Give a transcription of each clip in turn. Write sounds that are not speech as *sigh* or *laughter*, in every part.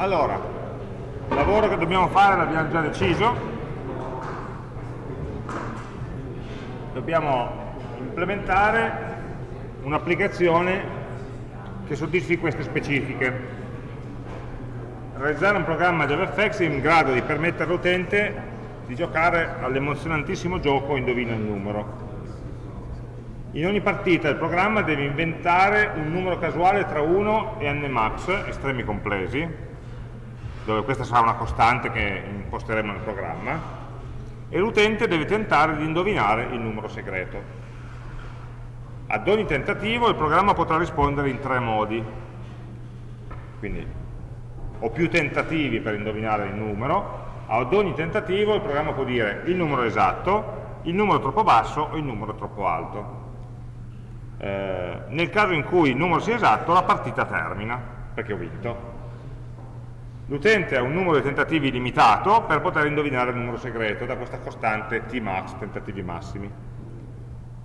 Allora, il lavoro che dobbiamo fare l'abbiamo già deciso. Dobbiamo implementare un'applicazione che soddisfi queste specifiche. Realizzare un programma JavaFX in grado di permettere all'utente di giocare all'emozionantissimo gioco Indovina il numero. In ogni partita il programma deve inventare un numero casuale tra 1 e n estremi complessi, dove questa sarà una costante che imposteremo nel programma, e l'utente deve tentare di indovinare il numero segreto. Ad ogni tentativo il programma potrà rispondere in tre modi, quindi ho più tentativi per indovinare il numero, ad ogni tentativo il programma può dire il numero esatto, il numero troppo basso o il numero troppo alto. Eh, nel caso in cui il numero sia esatto la partita termina perché ho vinto l'utente ha un numero di tentativi limitato per poter indovinare il numero segreto da questa costante tmax, tentativi massimi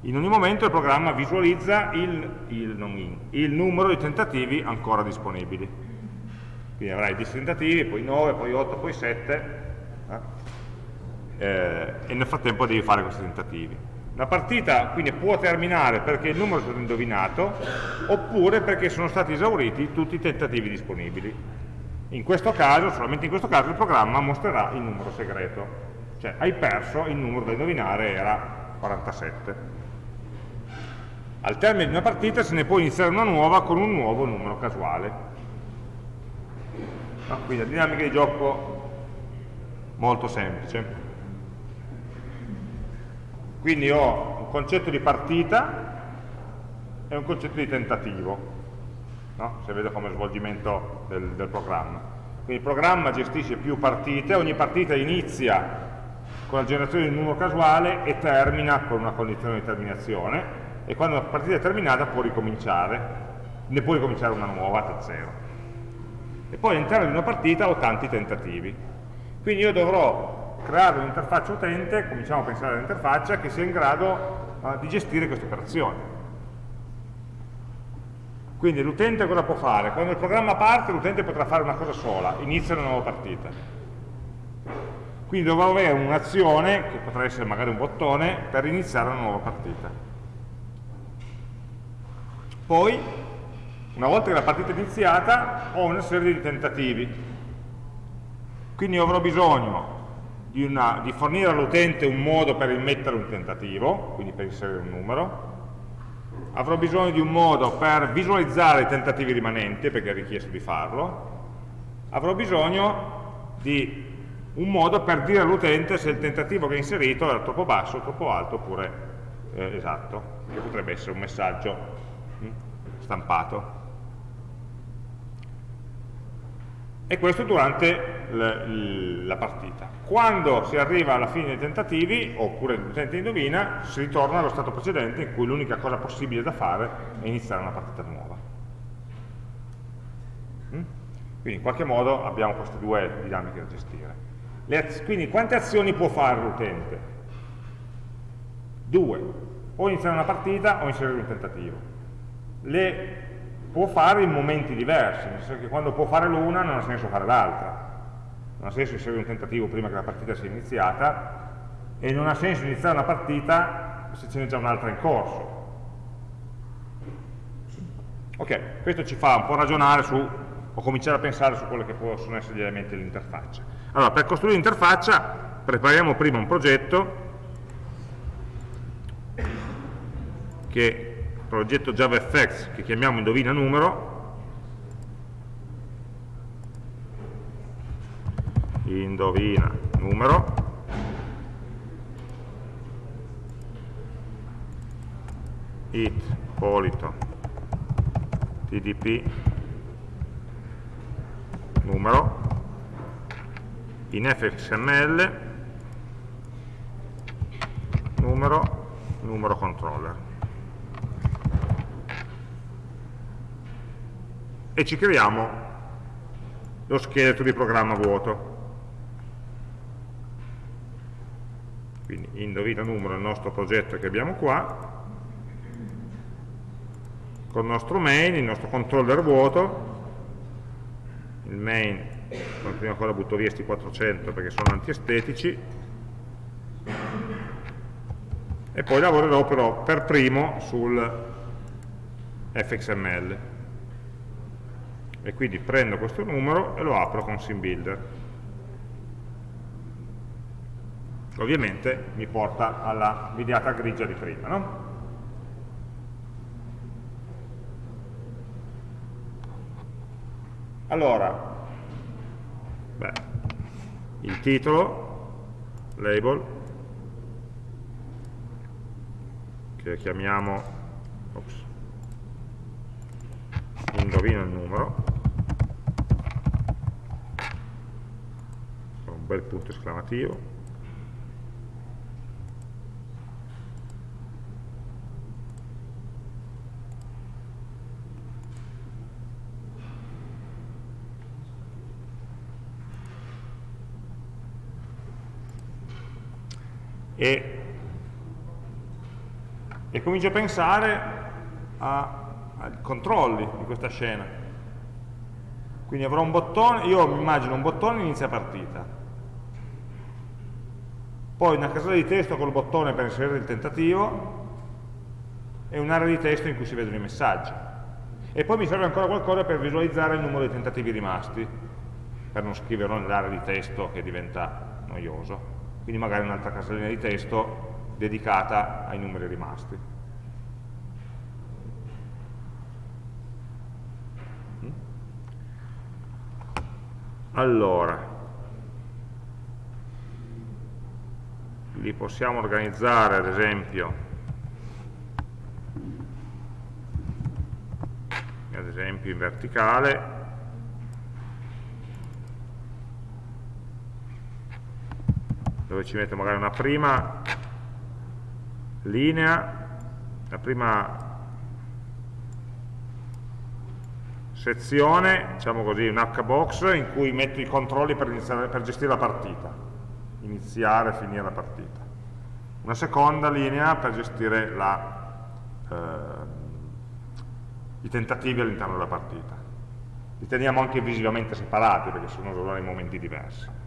in ogni momento il programma visualizza il, il, in, il numero di tentativi ancora disponibili quindi avrai 10 tentativi, poi 9, poi 8, poi 7 eh? Eh, e nel frattempo devi fare questi tentativi la partita quindi può terminare perché il numero è stato indovinato oppure perché sono stati esauriti tutti i tentativi disponibili. In questo caso, solamente in questo caso, il programma mostrerà il numero segreto. Cioè hai perso, il numero da indovinare era 47. Al termine di una partita se ne può iniziare una nuova con un nuovo numero casuale. No? Quindi la dinamica di gioco molto semplice. Quindi ho un concetto di partita e un concetto di tentativo, no? se vedo come svolgimento del, del programma. Quindi il programma gestisce più partite, ogni partita inizia con la generazione di un numero casuale e termina con una condizione di terminazione e quando la partita è terminata può ricominciare, ne può ricominciare una nuova da zero. E poi all'interno di una partita ho tanti tentativi. Quindi io dovrò creare un'interfaccia utente, cominciamo a pensare all'interfaccia, che sia in grado uh, di gestire queste operazioni. Quindi l'utente cosa può fare? Quando il programma parte l'utente potrà fare una cosa sola, inizia una nuova partita. Quindi dovrò avere un'azione, che potrà essere magari un bottone, per iniziare una nuova partita. Poi, una volta che la partita è iniziata, ho una serie di tentativi. Quindi avrò bisogno di, una, di fornire all'utente un modo per immettere un tentativo, quindi per inserire un numero, avrò bisogno di un modo per visualizzare i tentativi rimanenti, perché è richiesto di farlo, avrò bisogno di un modo per dire all'utente se il tentativo che ha inserito era troppo basso, troppo alto oppure eh, esatto, che potrebbe essere un messaggio hm, stampato. e questo durante la partita. Quando si arriva alla fine dei tentativi, oppure l'utente indovina, si ritorna allo stato precedente in cui l'unica cosa possibile da fare è iniziare una partita nuova. Mm? Quindi in qualche modo abbiamo queste due dinamiche da gestire. quindi quante azioni può fare l'utente? Due. O iniziare una partita o inserire un tentativo. Le può fare in momenti diversi, nel senso che quando può fare l'una non ha senso fare l'altra. Non ha senso inserire un tentativo prima che la partita sia iniziata e non ha senso iniziare una partita se ce n'è già un'altra in corso. Ok, questo ci fa un po' ragionare su, o cominciare a pensare su quelli che possono essere gli elementi dell'interfaccia. Allora, per costruire l'interfaccia prepariamo prima un progetto che progetto JavaFX che chiamiamo indovina numero, indovina. Numero, it polito. Tdp numero? In fxml numero? Numero controller. E ci creiamo lo scheletro di programma vuoto. Indovina numero il nostro progetto che abbiamo qua, con il nostro main, il nostro controller vuoto, il main come prima cosa butto via questi 400 perché sono antiestetici. E poi lavorerò però per primo sul fxml e quindi prendo questo numero e lo apro con SimBuilder ovviamente mi porta alla videata grigia di prima no? allora beh, il titolo label che chiamiamo ops, indovina il numero un bel punto esclamativo e, e comincio a pensare ai controlli di questa scena. Quindi avrò un bottone, io mi immagino un bottone inizia partita, poi una casella di testo col bottone per inserire il tentativo e un'area di testo in cui si vedono i messaggi. E poi mi serve ancora qualcosa per visualizzare il numero di tentativi rimasti, per non scriverlo nell'area di testo che diventa noioso quindi magari un'altra casellina di testo dedicata ai numeri rimasti. Mm? Allora, li possiamo organizzare ad esempio ad esempio in verticale dove ci metto magari una prima linea, la prima sezione, diciamo così, un hbox in cui metto i controlli per, iniziare, per gestire la partita, iniziare e finire la partita. Una seconda linea per gestire la, eh, i tentativi all'interno della partita. Li teniamo anche visivamente separati perché sono in momenti diversi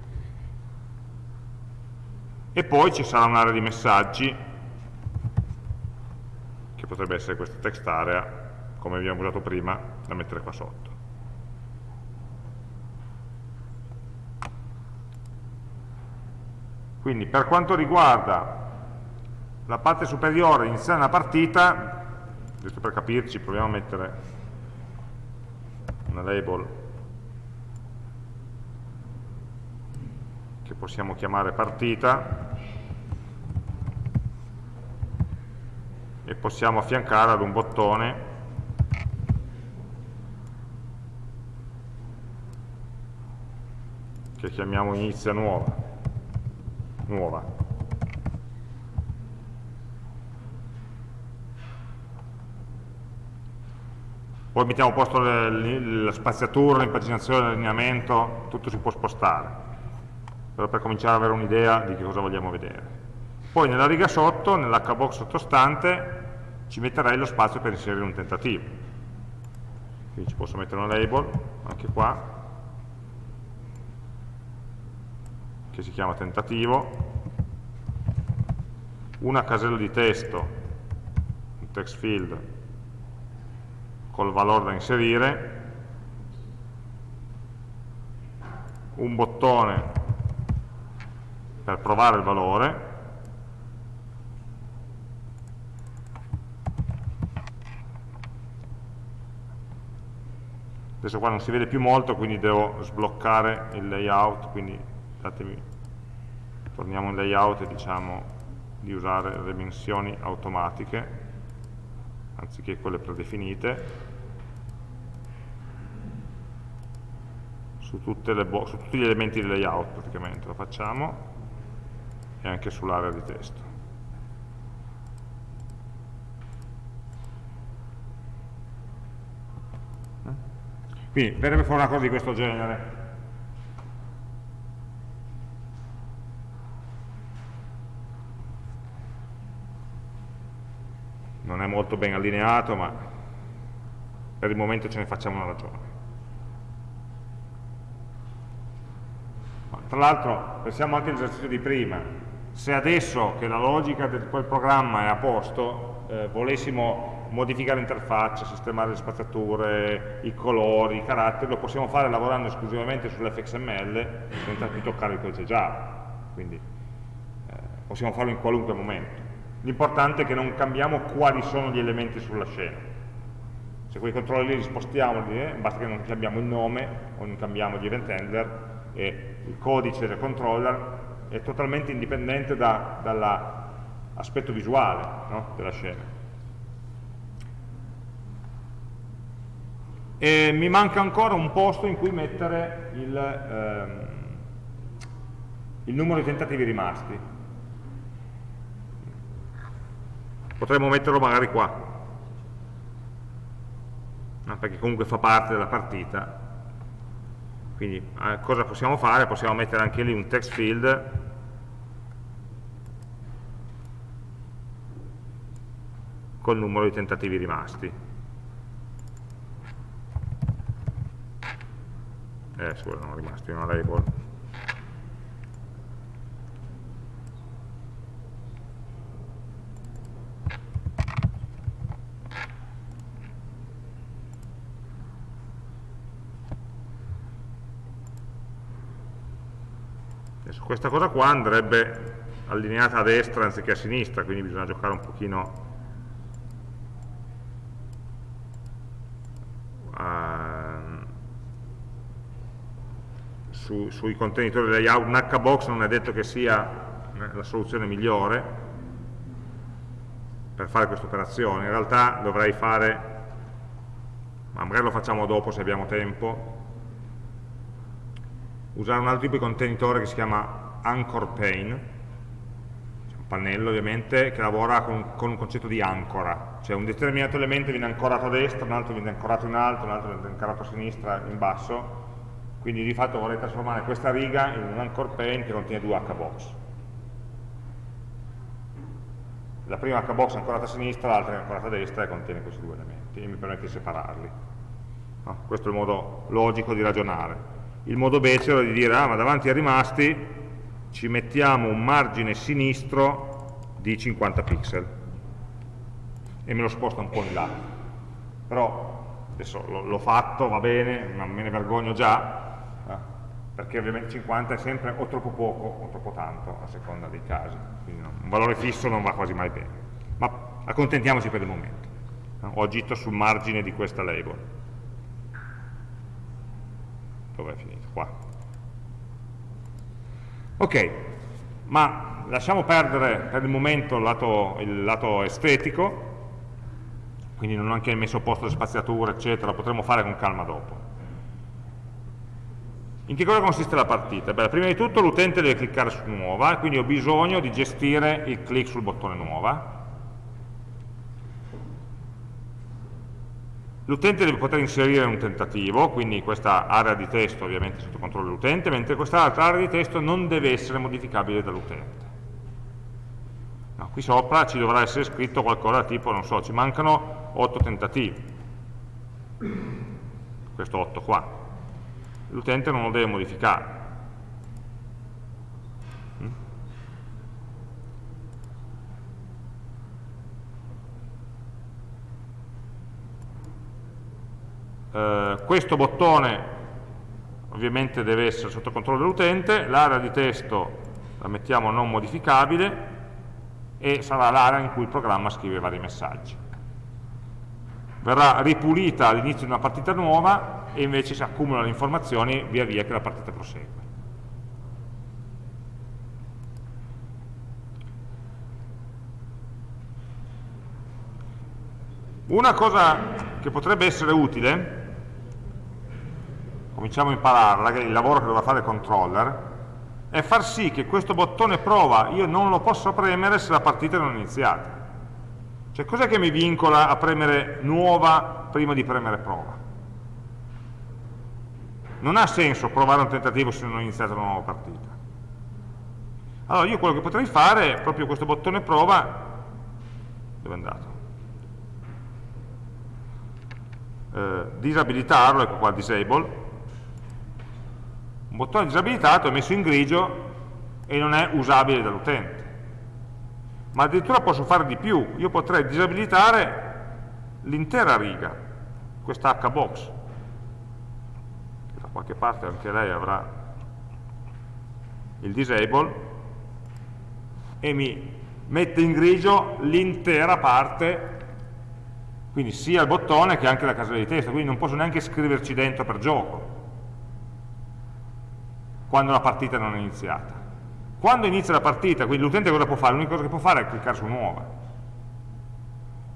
e poi ci sarà un'area di messaggi che potrebbe essere questa text area come abbiamo usato prima da mettere qua sotto. Quindi per quanto riguarda la parte superiore iniziare una partita giusto per capirci proviamo a mettere una label possiamo chiamare partita. E possiamo affiancare ad un bottone. Che chiamiamo inizia nuova, nuova. Poi mettiamo a posto la spaziatura, l'impaginazione, l'allineamento, tutto si può spostare, però per cominciare ad avere un'idea di che cosa vogliamo vedere. Poi nella riga sotto, nell'hbox sottostante, ci metterei lo spazio per inserire un tentativo. Quindi ci posso mettere una label, anche qua, che si chiama tentativo, una casella di testo, un text field, col valore da inserire, un bottone per provare il valore, adesso qua non si vede più molto quindi devo sbloccare il layout quindi datemi, torniamo in layout e diciamo di usare le dimensioni automatiche anziché quelle predefinite. Su, su tutti gli elementi del layout praticamente lo facciamo e anche sull'area di testo Quindi verrebbe fuori una cosa di questo genere. Non è molto ben allineato, ma per il momento ce ne facciamo una ragione. Tra l'altro, pensiamo anche all'esercizio di prima, se adesso che la logica di quel programma è a posto, eh, volessimo modificare l'interfaccia, sistemare le spaziature, i colori, i caratteri, lo possiamo fare lavorando esclusivamente sull'FXML senza più toccare il codice Java. Quindi eh, possiamo farlo in qualunque momento. L'importante è che non cambiamo quali sono gli elementi sulla scena. Se quei controlli li spostiamo, eh, basta che non cambiamo il nome o non cambiamo gli event handler e il codice del controller è totalmente indipendente da, dall'aspetto visuale no? della scena. E mi manca ancora un posto in cui mettere il, ehm, il numero di tentativi rimasti. Potremmo metterlo magari qua, perché comunque fa parte della partita quindi eh, cosa possiamo fare? Possiamo mettere anche lì un text field col numero di tentativi rimasti. Eh, scusa, non rimasti, una label. Questa cosa qua andrebbe allineata a destra anziché a sinistra, quindi bisogna giocare un pochino uh, su, sui contenitori layout. Un hbox non è detto che sia la soluzione migliore per fare questa operazione, in realtà dovrei fare, ma magari lo facciamo dopo se abbiamo tempo, usare un altro tipo di contenitore che si chiama anchor pane, un pannello ovviamente, che lavora con, con, un concetto di ancora, cioè un determinato elemento viene ancorato a destra, un altro viene ancorato in alto, un altro viene ancorato a sinistra, in basso, quindi di fatto vorrei trasformare questa riga in un anchor pane che contiene due hbox. La prima hbox è ancorata a sinistra, l'altra è ancorata a destra e contiene questi due elementi e mi permette di separarli. No? Questo è il modo logico di ragionare il modo becero di dire, ah ma davanti ai rimasti ci mettiamo un margine sinistro di 50 pixel e me lo sposta un po' in là. Però adesso l'ho fatto, va bene, ma me ne vergogno già, eh? perché ovviamente 50 è sempre o troppo poco o troppo tanto, a seconda dei casi. Quindi no, un valore fisso non va quasi mai bene. Ma accontentiamoci per il momento. Ho agito sul margine di questa label dove è finito? Qua. Ok, ma lasciamo perdere per il momento il lato, il lato estetico, quindi non ho anche messo a posto le spaziature, eccetera, lo potremo fare con calma dopo. In che cosa consiste la partita? Beh, prima di tutto l'utente deve cliccare su nuova, quindi ho bisogno di gestire il click sul bottone nuova, L'utente deve poter inserire un tentativo, quindi questa area di testo ovviamente sotto controllo dell'utente, mentre quest'altra area di testo non deve essere modificabile dall'utente. No, qui sopra ci dovrà essere scritto qualcosa tipo, non so, ci mancano 8 tentativi. Questo 8 qua. L'utente non lo deve modificare. Eh, questo bottone ovviamente deve essere sotto controllo dell'utente, l'area di testo la mettiamo non modificabile e sarà l'area in cui il programma scrive vari messaggi. Verrà ripulita all'inizio di una partita nuova e invece si accumulano le informazioni via via che la partita prosegue. Una cosa che potrebbe essere utile cominciamo a impararla, che è il lavoro che dovrà fare il controller, è far sì che questo bottone prova io non lo posso premere se la partita non è iniziata. Cioè cos'è che mi vincola a premere nuova prima di premere prova? Non ha senso provare un tentativo se non è iniziata una nuova partita. Allora io quello che potrei fare è proprio questo bottone prova, dove è andato? Eh, disabilitarlo, ecco qua disable, un bottone disabilitato è messo in grigio e non è usabile dall'utente. Ma addirittura posso fare di più, io potrei disabilitare l'intera riga, questa hbox, da qualche parte anche lei avrà il disable, e mi mette in grigio l'intera parte, quindi sia il bottone che anche la casella di testo, quindi non posso neanche scriverci dentro per gioco, quando la partita non è iniziata. Quando inizia la partita, quindi l'utente cosa può fare? L'unica cosa che può fare è cliccare su nuova.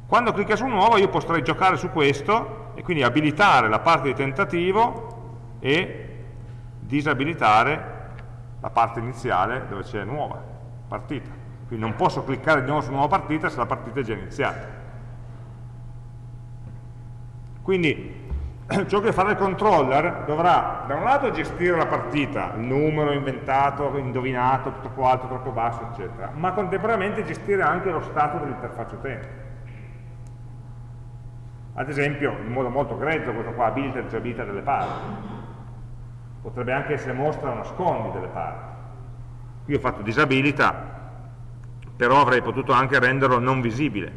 Quando clicca su nuova io potrei giocare su questo e quindi abilitare la parte di tentativo e disabilitare la parte iniziale dove c'è nuova partita. Quindi non posso cliccare di nuovo su nuova partita se la partita è già iniziata. Quindi *clears throat* ciò che farà il controller dovrà da un lato gestire la partita, il numero inventato, indovinato, troppo alto, troppo basso, eccetera, ma contemporaneamente gestire anche lo stato dell'interfaccia utente. Ad esempio, in modo molto grezzo, questo qua, abilita e disabilita delle parti. Potrebbe anche essere mostra o nascondi delle parti. Qui ho fatto disabilita, però avrei potuto anche renderlo non visibile.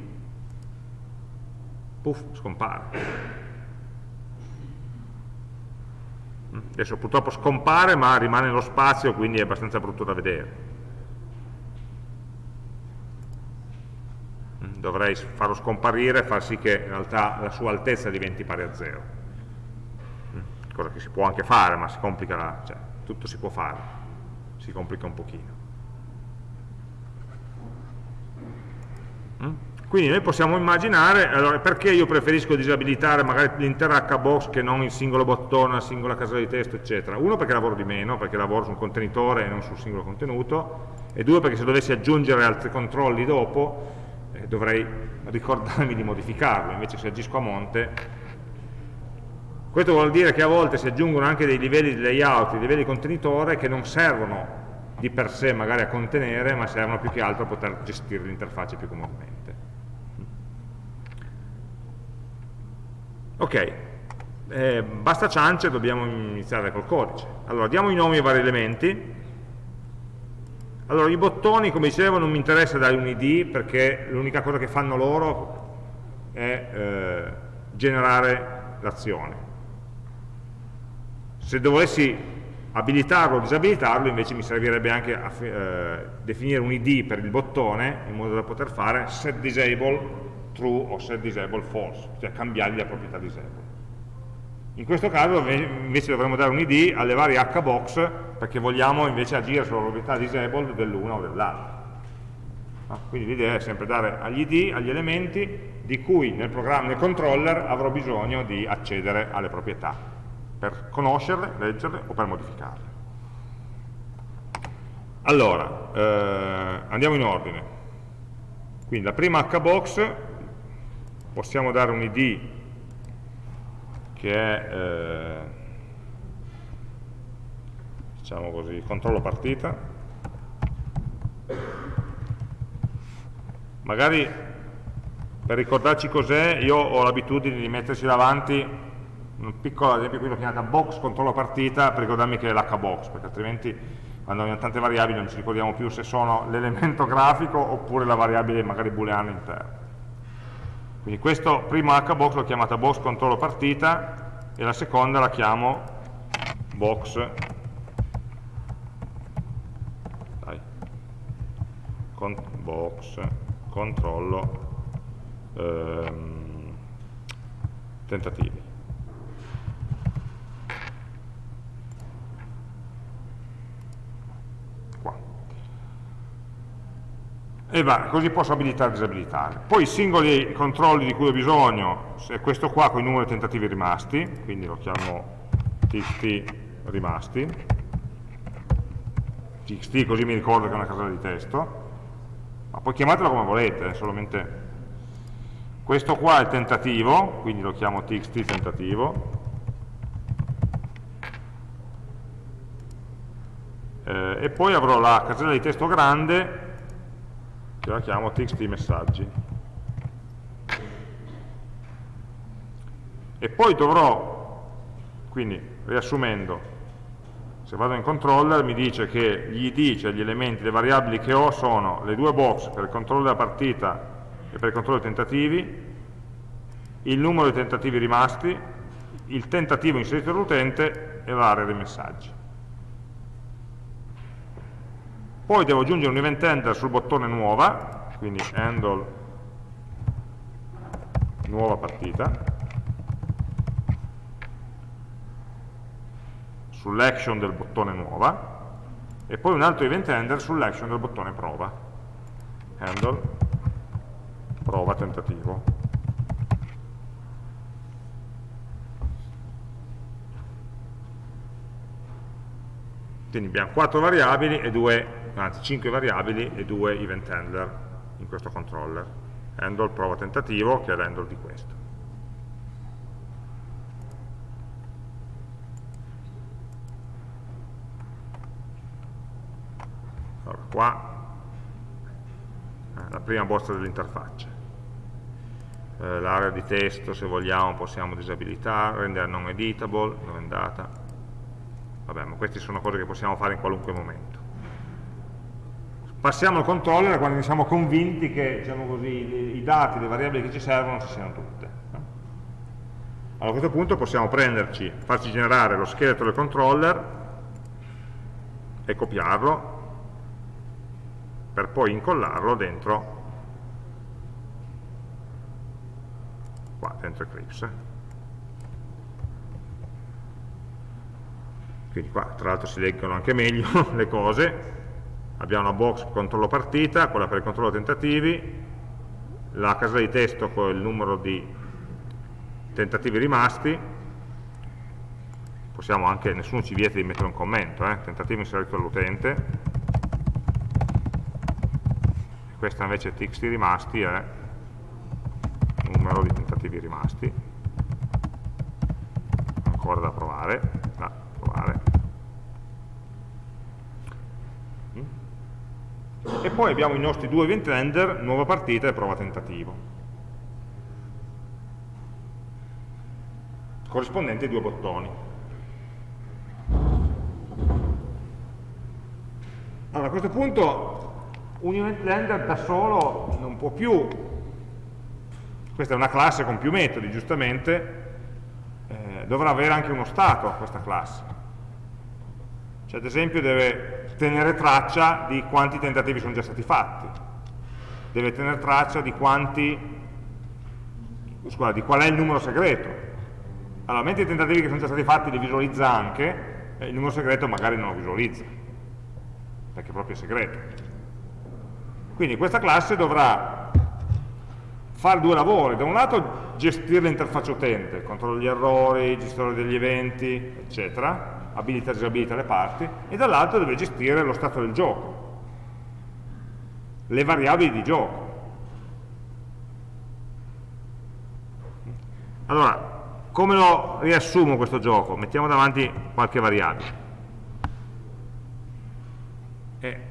Puff, scompare. Adesso purtroppo scompare ma rimane nello spazio quindi è abbastanza brutto da vedere. Mm, dovrei farlo scomparire e far sì che in realtà la sua altezza diventi pari a zero. Mm, cosa che si può anche fare ma si complica la, cioè, tutto si può fare. Si complica un pochino. Mm? Quindi noi possiamo immaginare, allora, perché io preferisco disabilitare magari l'intera hbox che non il singolo bottone, la singola casella di testo, eccetera. Uno perché lavoro di meno, perché lavoro su un contenitore e non sul singolo contenuto, e due perché se dovessi aggiungere altri controlli dopo eh, dovrei ricordarmi di modificarlo, invece se agisco a monte questo vuol dire che a volte si aggiungono anche dei livelli di layout, dei livelli di contenitore che non servono di per sé magari a contenere, ma servono più che altro a poter gestire l'interfaccia più comodamente. Ok, eh, basta ciance, dobbiamo iniziare col codice. Allora, diamo i nomi ai vari elementi. Allora, i bottoni, come dicevo, non mi interessa dare un id perché l'unica cosa che fanno loro è eh, generare l'azione. Se dovessi abilitarlo o disabilitarlo, invece mi servirebbe anche a eh, definire un id per il bottone in modo da poter fare set disable true o set disable false, cioè cambiargli la proprietà disable. In questo caso invece dovremmo dare un id alle varie hbox perché vogliamo invece agire sulla proprietà disabled dell'una o dell'altra. Ah, quindi l'idea è sempre dare agli id, agli elementi di cui nel, nel controller avrò bisogno di accedere alle proprietà per conoscerle, leggerle o per modificarle. Allora, eh, andiamo in ordine. Quindi la prima hbox possiamo dare un id che è eh, diciamo così, controllo partita. Magari per ricordarci cos'è io ho l'abitudine di metterci davanti un piccolo, ad esempio qui l'ho chiamata box controllo partita per ricordarmi che è l'hbox perché altrimenti quando abbiamo tante variabili non ci ricordiamo più se sono l'elemento *laughs* grafico oppure la variabile magari booleana interna quindi questo primo hbox l'ho chiamata box controllo partita e la seconda la chiamo box dai, con, box controllo ehm, tentativi. E va, così posso abilitare e disabilitare. Poi i singoli controlli di cui ho bisogno, è questo qua con i numeri tentativi rimasti, quindi lo chiamo txt rimasti, txt così mi ricordo che è una casella di testo, ma poi chiamatelo come volete, è solamente questo qua è il tentativo, quindi lo chiamo txt tentativo, eh, e poi avrò la casella di testo grande che la chiamo txt messaggi. E poi dovrò, quindi riassumendo, se vado in controller mi dice che gli id, cioè gli elementi, le variabili che ho sono le due box per il controllo della partita e per il controllo dei tentativi, il numero di tentativi rimasti, il tentativo inserito dall'utente e l'area dei messaggi. Poi devo aggiungere un event handler sul bottone nuova, quindi handle nuova partita, sull'action del bottone nuova, e poi un altro event handler sull'action del bottone prova, handle prova tentativo. Quindi abbiamo quattro variabili e due anzi 5 variabili e 2 event handler in questo controller. Handle prova tentativo, che è l'handle di questo. Allora, qua eh, la prima bozza dell'interfaccia. Eh, L'area di testo, se vogliamo, possiamo disabilitare, rendere non editable, dove è andata. Vabbè, ma queste sono cose che possiamo fare in qualunque momento passiamo al controller quando siamo convinti che diciamo così, i dati, le variabili che ci servono ci siano tutte. Allora, a questo punto possiamo prenderci, farci generare lo scheletro del controller e copiarlo per poi incollarlo dentro qua, dentro Eclipse. Quindi qua tra l'altro si leggono anche meglio *laughs* le cose, abbiamo una box controllo partita, quella per il controllo tentativi, la casella di testo con il numero di tentativi rimasti, possiamo anche, nessuno ci vieta di mettere un commento, eh? tentativo inserito dall'utente, questa invece txt rimasti è numero di tentativi rimasti, ancora da provare. E poi abbiamo i nostri due event render, nuova partita e prova tentativo. Corrispondenti ai due bottoni. Allora, a questo punto un event render da solo non può più, questa è una classe con più metodi, giustamente, eh, dovrà avere anche uno stato questa classe. Cioè, ad esempio, deve tenere traccia di quanti tentativi sono già stati fatti, deve tenere traccia di quanti, scusa, di qual è il numero segreto. Allora, mentre i tentativi che sono già stati fatti li visualizza anche, eh, il numero segreto magari non lo visualizza, perché è proprio segreto. Quindi questa classe dovrà fare due lavori, da un lato gestire l'interfaccia utente, controllo degli errori, gestore degli eventi, eccetera, abilita e disabilita le parti, e dall'altro deve gestire lo stato del gioco, le variabili di gioco. Allora, come lo riassumo questo gioco? Mettiamo davanti qualche variabile. Eh,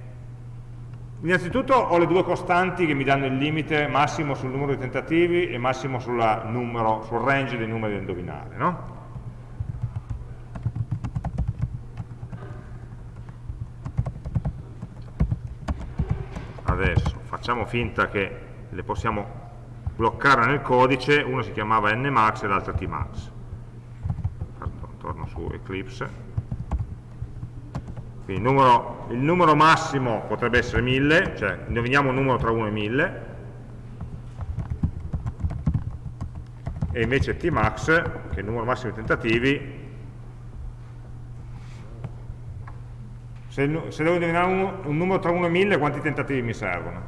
innanzitutto ho le due costanti che mi danno il limite massimo sul numero di tentativi e massimo numero, sul range dei numeri da indovinare. No? Adesso facciamo finta che le possiamo bloccare nel codice, uno si chiamava nmax e l'altro tmax. Torno su Eclipse. Quindi il numero, il numero massimo potrebbe essere 1000, cioè indoviniamo un numero tra 1 e 1000, e invece tmax, che è il numero massimo di tentativi, Se, se devo indovinare un, un numero tra 1 e 1000, quanti tentativi mi servono?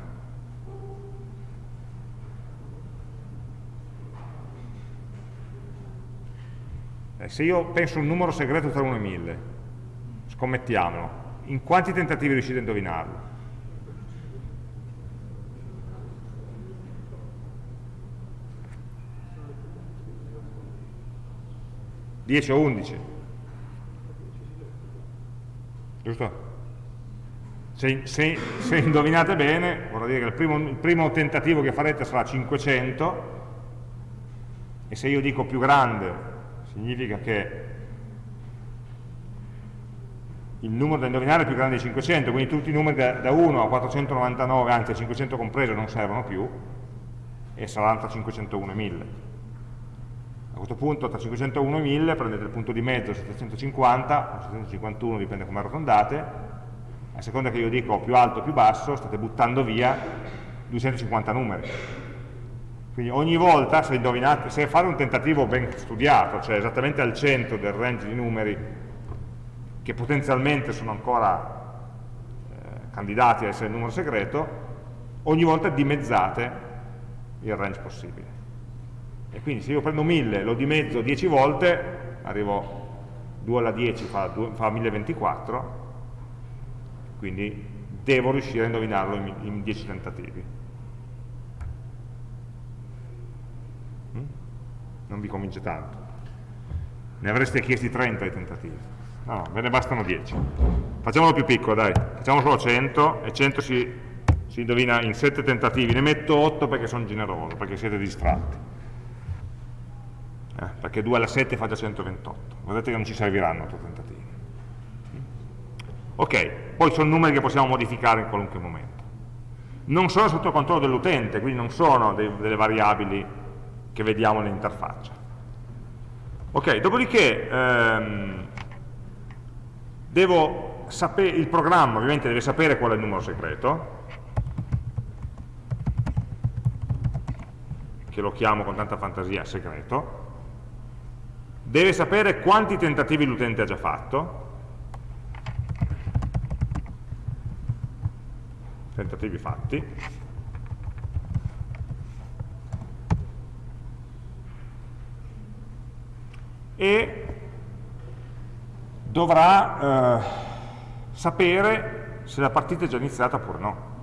Eh, se io penso un numero segreto tra 1 e 1000, scommettiamolo, in quanti tentativi riuscite a indovinarlo? 10 o 11? Giusto? Se, se, se, indovinate bene, vorrà dire che il primo, il primo tentativo che farete sarà 500 e se io dico più grande significa che il numero da indovinare è più grande di 500, quindi tutti i numeri da, da 1 a 499, anzi a 500 compreso, non servono più, e saranno tra 501 e 1000. A questo punto tra 501 e 1000 prendete il punto di mezzo 750 o 751, dipende come arrotondate, a seconda che io dico più alto o più basso, state buttando via 250 numeri. Quindi ogni volta, se, indovinate, se fate un tentativo ben studiato, cioè esattamente al centro del range di numeri che potenzialmente sono ancora eh, candidati a essere il numero segreto, ogni volta dimezzate il range possibile. E quindi se io prendo 1000 lo dimezzo 10 volte, arrivo 2 alla 10 fa, 2, fa 1024, quindi devo riuscire a indovinarlo in, in 10 tentativi. Mm? Non vi convince tanto. Ne avreste chiesti 30 i tentativi. No, no, ve ne bastano 10. Facciamolo più piccolo, dai. Facciamo solo 100 e 100 si, si indovina in 7 tentativi. Ne metto 8 perché sono generoso, perché siete distratti eh, perché 2 alla 7 fa già 128 vedete che non ci serviranno 8 tentativi ok, poi sono numeri che possiamo modificare in qualunque momento. Non sono sotto controllo dell'utente quindi non sono dei, delle variabili che vediamo nell'interfaccia. Ok, dopodiché ehm, sapere, il programma ovviamente deve sapere qual è il numero segreto che lo chiamo con tanta fantasia segreto deve sapere quanti tentativi l'utente ha già fatto, tentativi fatti, e dovrà eh, sapere se la partita è già iniziata oppure no.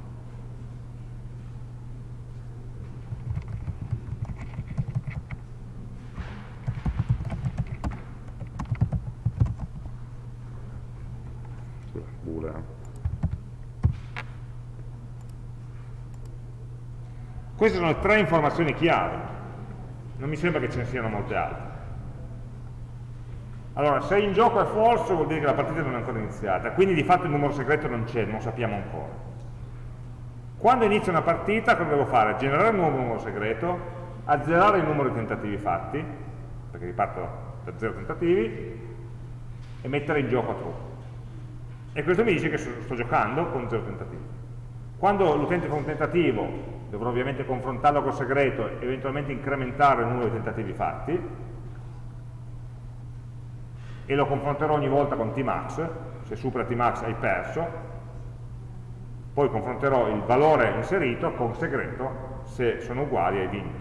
Queste sono tre informazioni chiave, non mi sembra che ce ne siano molte altre. Allora, se in gioco è falso vuol dire che la partita non è ancora iniziata, quindi di fatto il numero segreto non c'è, non lo sappiamo ancora. Quando inizia una partita, cosa devo fare? Generare un nuovo numero segreto, azzerare il numero di tentativi fatti, perché riparto da zero tentativi, e mettere in gioco a true. E questo mi dice che sto giocando con zero tentativi. Quando l'utente fa un tentativo dovrò ovviamente confrontarlo col segreto e eventualmente incrementare il numero di tentativi fatti e lo confronterò ogni volta con Tmax, se supera Tmax hai perso, poi confronterò il valore inserito con segreto se sono uguali hai vinto.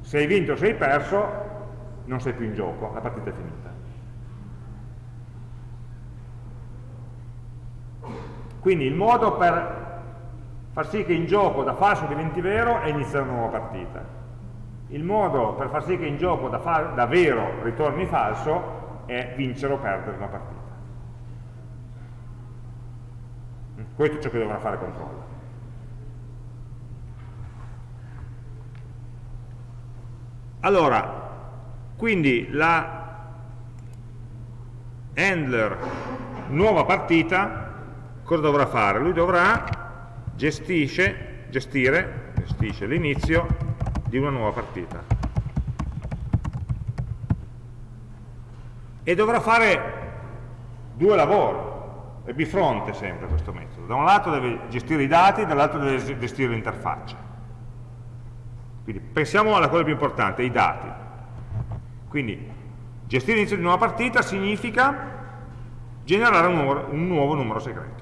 Se hai vinto o se hai perso non sei più in gioco, la partita è finita. Quindi il modo per far sì che in gioco da falso diventi vero e iniziare una nuova partita. Il modo per far sì che in gioco da, da vero ritorni falso è vincere o perdere una partita. Questo è ciò che dovrà fare controllo. Allora, quindi la handler nuova partita cosa dovrà fare? Lui dovrà gestisce, gestire, gestisce l'inizio di una nuova partita. E dovrà fare due lavori, è bifronte sempre questo metodo. Da un lato deve gestire i dati, dall'altro deve gestire l'interfaccia. Quindi pensiamo alla cosa più importante, i dati. Quindi gestire l'inizio di una nuova partita significa generare un nuovo, un nuovo numero segreto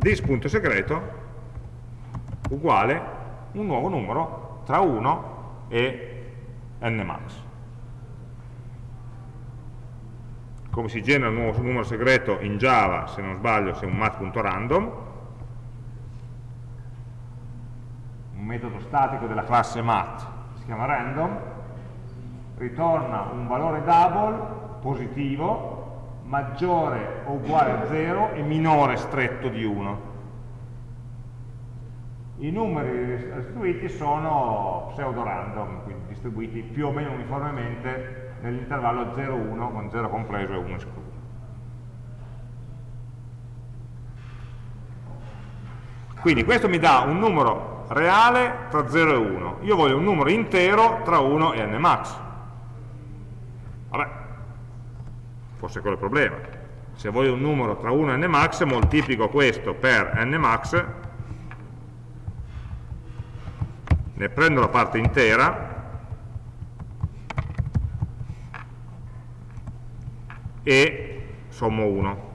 this.segreto uguale un nuovo numero tra 1 e nmax. Come si genera un nuovo numero segreto in Java, se non sbaglio, se è un mat.random, un metodo statico della classe mat, si chiama random, ritorna un valore double positivo maggiore o uguale a 0 e minore stretto di 1. I numeri restituiti sono pseudo-random, quindi distribuiti più o meno uniformemente nell'intervallo 0,1, con 0 compreso e 1 escluso. Quindi questo mi dà un numero reale tra 0 e 1. Io voglio un numero intero tra 1 e n max. Vabbè, forse quello il problema. Se voglio un numero tra 1 e nmax, moltiplico questo per nmax, ne prendo la parte intera, e sommo 1.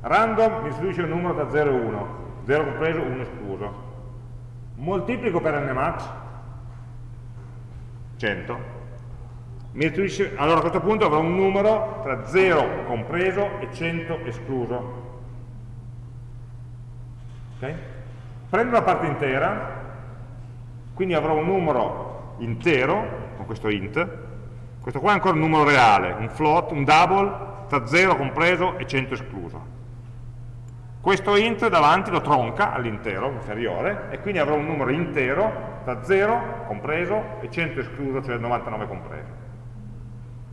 Random mi istituisce un numero da 0 e 1, 0 compreso, 1 escluso. Moltiplico per nmax, 100. allora a questo punto avrò un numero tra 0 compreso e 100 escluso. Okay? Prendo la parte intera, quindi avrò un numero intero, con questo int, questo qua è ancora un numero reale, un float, un double, tra 0 compreso e 100 escluso. Questo int davanti lo tronca all'intero inferiore e quindi avrò un numero intero tra 0 compreso e 100 escluso, cioè 99 compreso.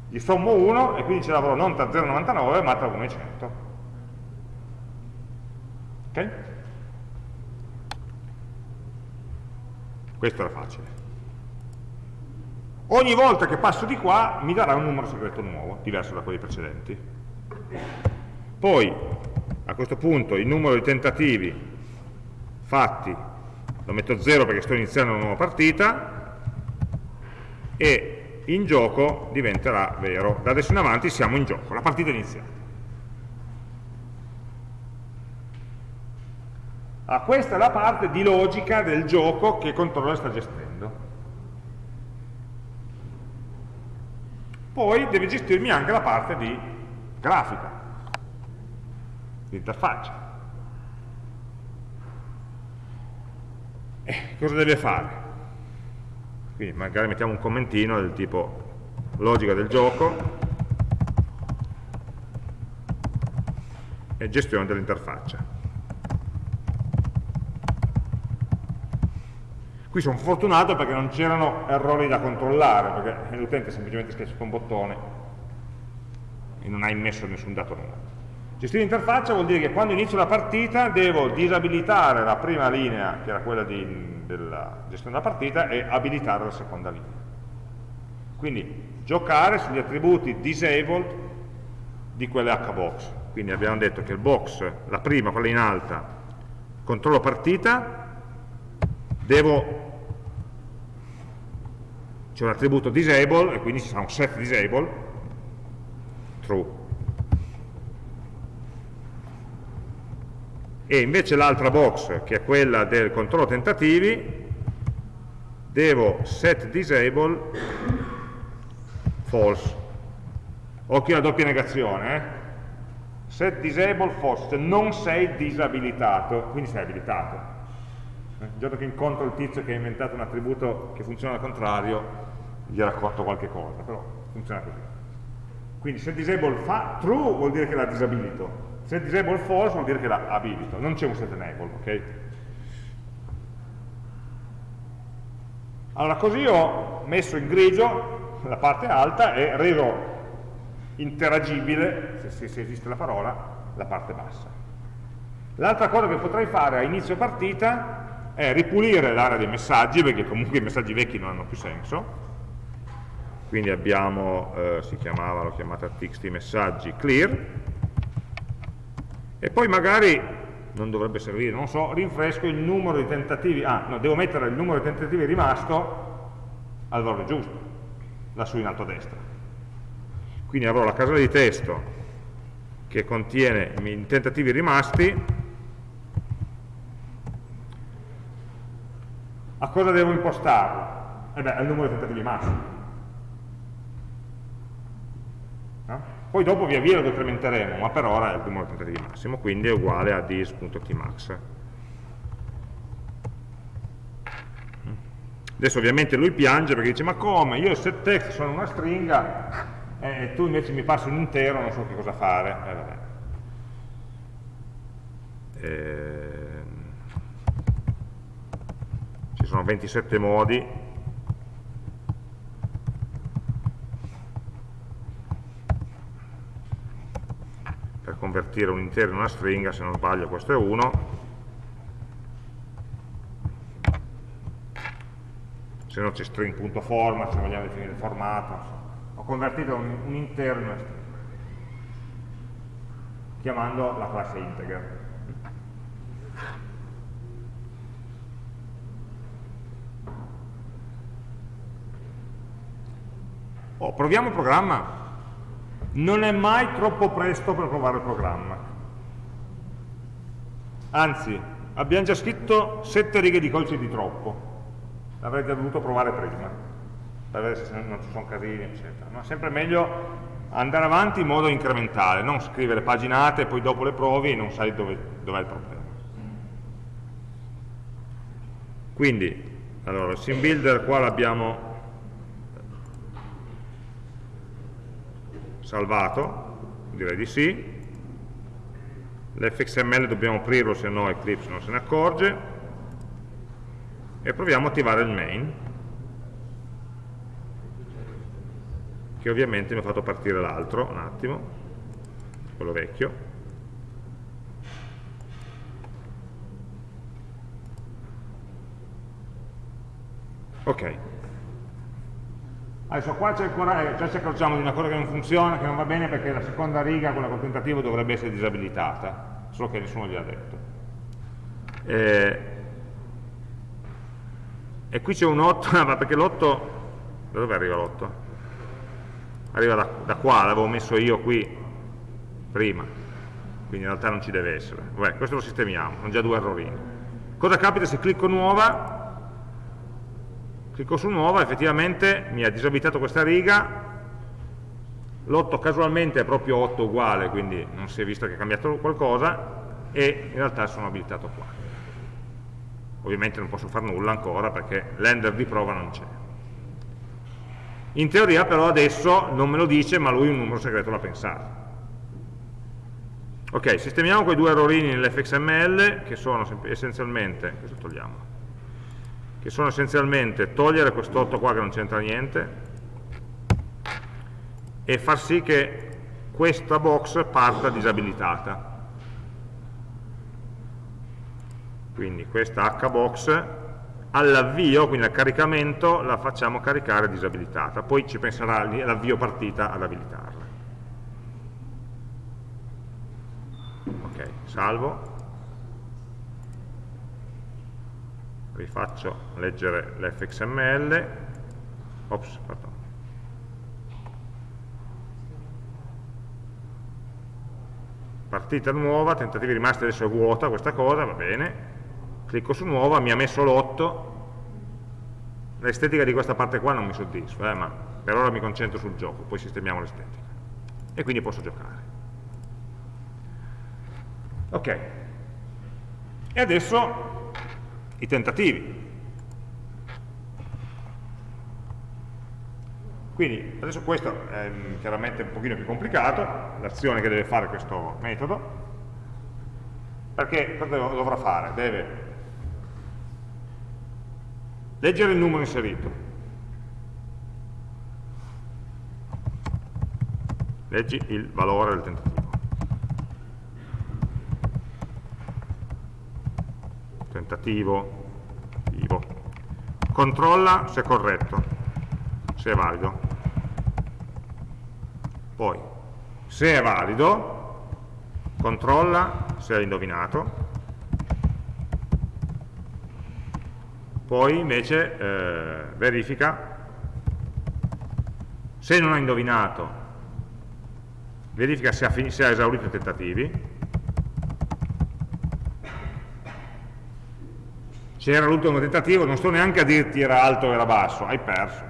Gli sommo 1 e quindi ce l'avrò non tra 0 e 99 ma tra 1 e 100. Ok? Questo era facile. Ogni volta che passo di qua mi darà un numero segreto nuovo, diverso da quelli precedenti. Poi, a questo punto, il numero di tentativi fatti lo metto 0 perché sto iniziando una nuova partita e in gioco diventerà vero. Da adesso in avanti siamo in gioco, la partita è iniziata. Ah, questa è la parte di logica del gioco che il controller sta gestendo. Poi deve gestirmi anche la parte di grafica, interfaccia. Eh, cosa deve fare? Quindi magari mettiamo un commentino del tipo logica del gioco e gestione dell'interfaccia. Qui sono fortunato perché non c'erano errori da controllare, perché l'utente semplicemente schiaccia un bottone e non ha immesso nessun dato nuovo. Gestire l'interfaccia vuol dire che quando inizio la partita devo disabilitare la prima linea, che era quella di, della gestione della partita, e abilitare la seconda linea. Quindi giocare sugli attributi disabled di quelle hbox. Quindi abbiamo detto che il box, la prima, quella in alta, controllo partita, devo c'è un attributo disable e quindi ci sarà un set disable true e invece l'altra box che è quella del controllo tentativi devo set disable false occhio alla doppia negazione eh? set disable false non sei disabilitato quindi sei abilitato il giorno che incontro il tizio che ha inventato un attributo che funziona al contrario gli racconto qualche cosa, però funziona così. Quindi se disable fa true vuol dire che l'ha disabilito, se disable false vuol dire che l'ha abilito, non c'è un set enable, ok? Allora così ho messo in grigio la parte alta e reso interagibile, se, se esiste la parola, la parte bassa. L'altra cosa che potrei fare a inizio partita è ripulire l'area dei messaggi, perché comunque i messaggi vecchi non hanno più senso, quindi abbiamo, eh, si chiamava, l'ho chiamata txt messaggi clear, e poi magari, non dovrebbe servire, non so, rinfresco il numero di tentativi, ah, no, devo mettere il numero di tentativi rimasto al valore giusto, lassù in alto a destra. Quindi avrò la casella di testo che contiene i tentativi rimasti, a cosa devo impostarlo? Eh beh, al numero di tentativi massimi Poi dopo via via lo decrementeremo, ma per ora è il numero di tentativi massimo, quindi è uguale a dis.tmax. Adesso ovviamente lui piange perché dice ma come, io il set text sono una stringa e eh, tu invece mi passi un intero, non so che cosa fare. Eh, eh, ci sono 27 modi convertire un intero in una stringa, se non sbaglio questo è 1, se no c'è string.format, se vogliamo definire il formato, ho convertito un, un intero in una stringa, chiamando la classe integer. Oh, proviamo il programma. Non è mai troppo presto per provare il programma. Anzi, abbiamo già scritto sette righe di codice di troppo. L'avrete dovuto provare prima, per vedere se non ci sono casini, eccetera. Ma è sempre meglio andare avanti in modo incrementale, non scrivere paginate poi dopo le provi e non sai dove, dov'è il problema. Quindi, allora, il sim builder qua l'abbiamo salvato, direi di sì, l'fxml dobbiamo aprirlo se no Eclipse non se ne accorge, e proviamo a attivare il main, che ovviamente mi ha fatto partire l'altro, un attimo, quello vecchio, ok Adesso qua eh, già ci accorgiamo di una cosa che non funziona, che non va bene perché la seconda riga, quella col tentativo, dovrebbe essere disabilitata, solo che nessuno gliel'ha detto. Eh, e qui c'è un 8, *laughs* ma perché l'8, da dove arriva l'8? Arriva da, da qua, l'avevo messo io qui prima, quindi in realtà non ci deve essere. Vabbè, questo lo sistemiamo, sono già due errorini. Cosa capita se clicco nuova? Clicco su nuova, effettivamente mi ha disabilitato questa riga, l'8 casualmente è proprio 8 uguale, quindi non si è visto che è cambiato qualcosa, e in realtà sono abilitato qua. Ovviamente non posso fare nulla ancora perché l'ender di prova non c'è. In teoria però adesso non me lo dice, ma lui un numero segreto l'ha pensato. Ok, sistemiamo quei due errorini nell'fxml che sono essenzialmente, questo togliamo, che sono essenzialmente togliere quest'otto qua che non c'entra niente e far sì che questa box parta disabilitata. Quindi questa hbox all'avvio, quindi al caricamento, la facciamo caricare disabilitata, poi ci penserà l'avvio partita ad abilitarla. Ok, salvo. Rifaccio leggere l'fxml ops, pardon. partita nuova, tentativi rimasti adesso è vuota questa cosa, va bene. Clicco su nuova, mi ha messo l'8 l'estetica di questa parte qua non mi soddisfa eh, ma per ora mi concentro sul gioco poi sistemiamo l'estetica. E quindi posso giocare. Ok. E adesso i tentativi. Quindi adesso questo è chiaramente un pochino più complicato, l'azione che deve fare questo metodo, perché cosa dovrà fare? Deve leggere il numero inserito, leggi il valore del tentativo. Tentativo, vivo. Controlla se è corretto, se è valido. Poi, se è valido, controlla se hai indovinato. Poi invece eh, verifica se non ha indovinato, verifica se ha, se ha esaurito i tentativi c'era l'ultimo tentativo, non sto neanche a dirti era alto o era basso, hai perso.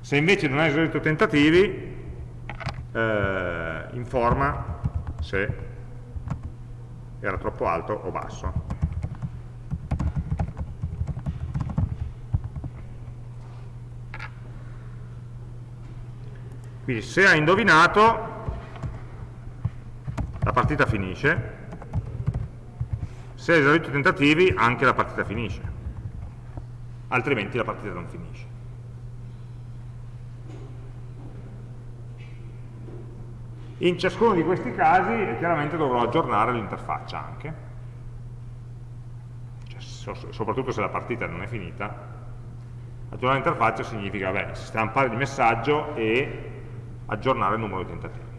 Se invece non hai esaurito tentativi, eh, informa se era troppo alto o basso. Quindi se hai indovinato, la partita finisce, se esaurito i tentativi anche la partita finisce altrimenti la partita non finisce In ciascuno di questi casi eh, chiaramente dovrò aggiornare l'interfaccia anche, cioè, soprattutto se la partita non è finita. Aggiornare l'interfaccia significa beh, stampare il messaggio e aggiornare il numero di tentativi.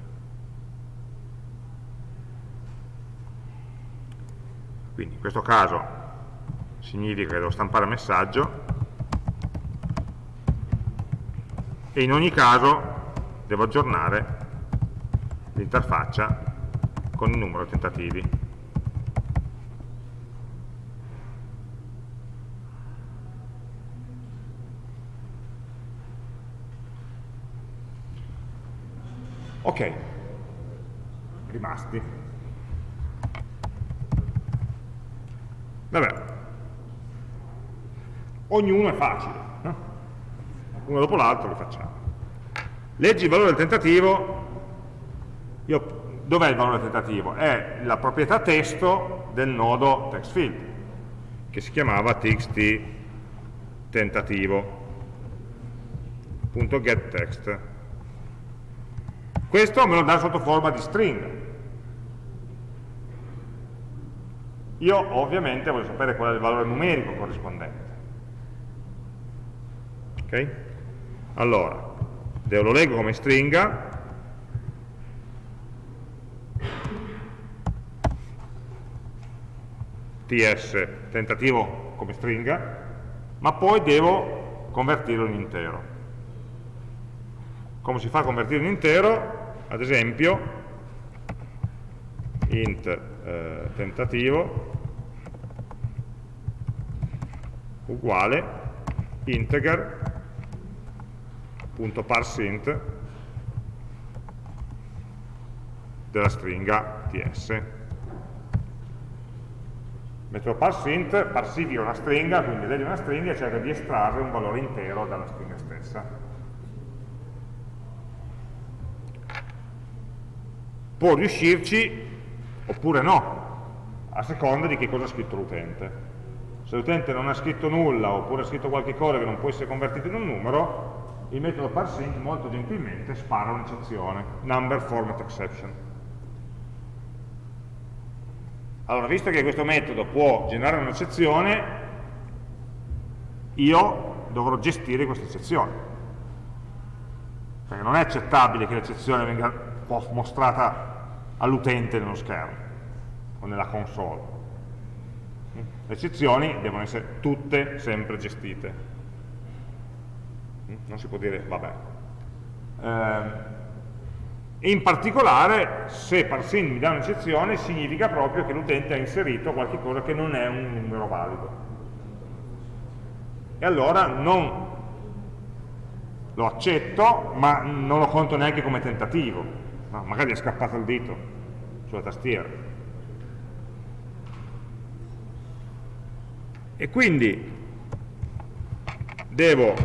Quindi in questo caso significa che devo stampare messaggio e in ogni caso devo aggiornare l'interfaccia con il numero di tentativi. Ok, rimasti. Vabbè, ognuno è facile, no? uno dopo l'altro li facciamo. Leggi il valore del tentativo dov'è il valore tentativo? È la proprietà testo del nodo textfield, che si chiamava txt tentativo.getText. Questo me lo dà sotto forma di stringa. Io ovviamente voglio sapere qual è il valore numerico corrispondente. Ok? Allora, lo leggo come stringa, ts tentativo come stringa, ma poi devo convertirlo in intero. Come si fa a convertirlo in intero? Ad esempio, int eh, tentativo uguale integer.parseInt della stringa ts metodo parseInt parsifica una stringa, quindi legge una stringa e cerca di estrarre un valore intero dalla stringa stessa. Può riuscirci oppure no, a seconda di che cosa ha scritto l'utente. Se l'utente non ha scritto nulla oppure ha scritto qualche cosa che non può essere convertito in un numero, il metodo parseInt molto gentilmente spara un'eccezione, number format exception. Allora, visto che questo metodo può generare un'eccezione, io dovrò gestire questa eccezione. Perché non è accettabile che l'eccezione venga mostrata all'utente nello schermo o nella console. Le eccezioni devono essere tutte sempre gestite. Non si può dire, vabbè. Eh, in particolare, se parsing mi dà un'eccezione, significa proprio che l'utente ha inserito qualcosa che non è un numero valido. E allora non lo accetto, ma non lo conto neanche come tentativo. No, magari è scappato il dito sulla tastiera. E quindi devo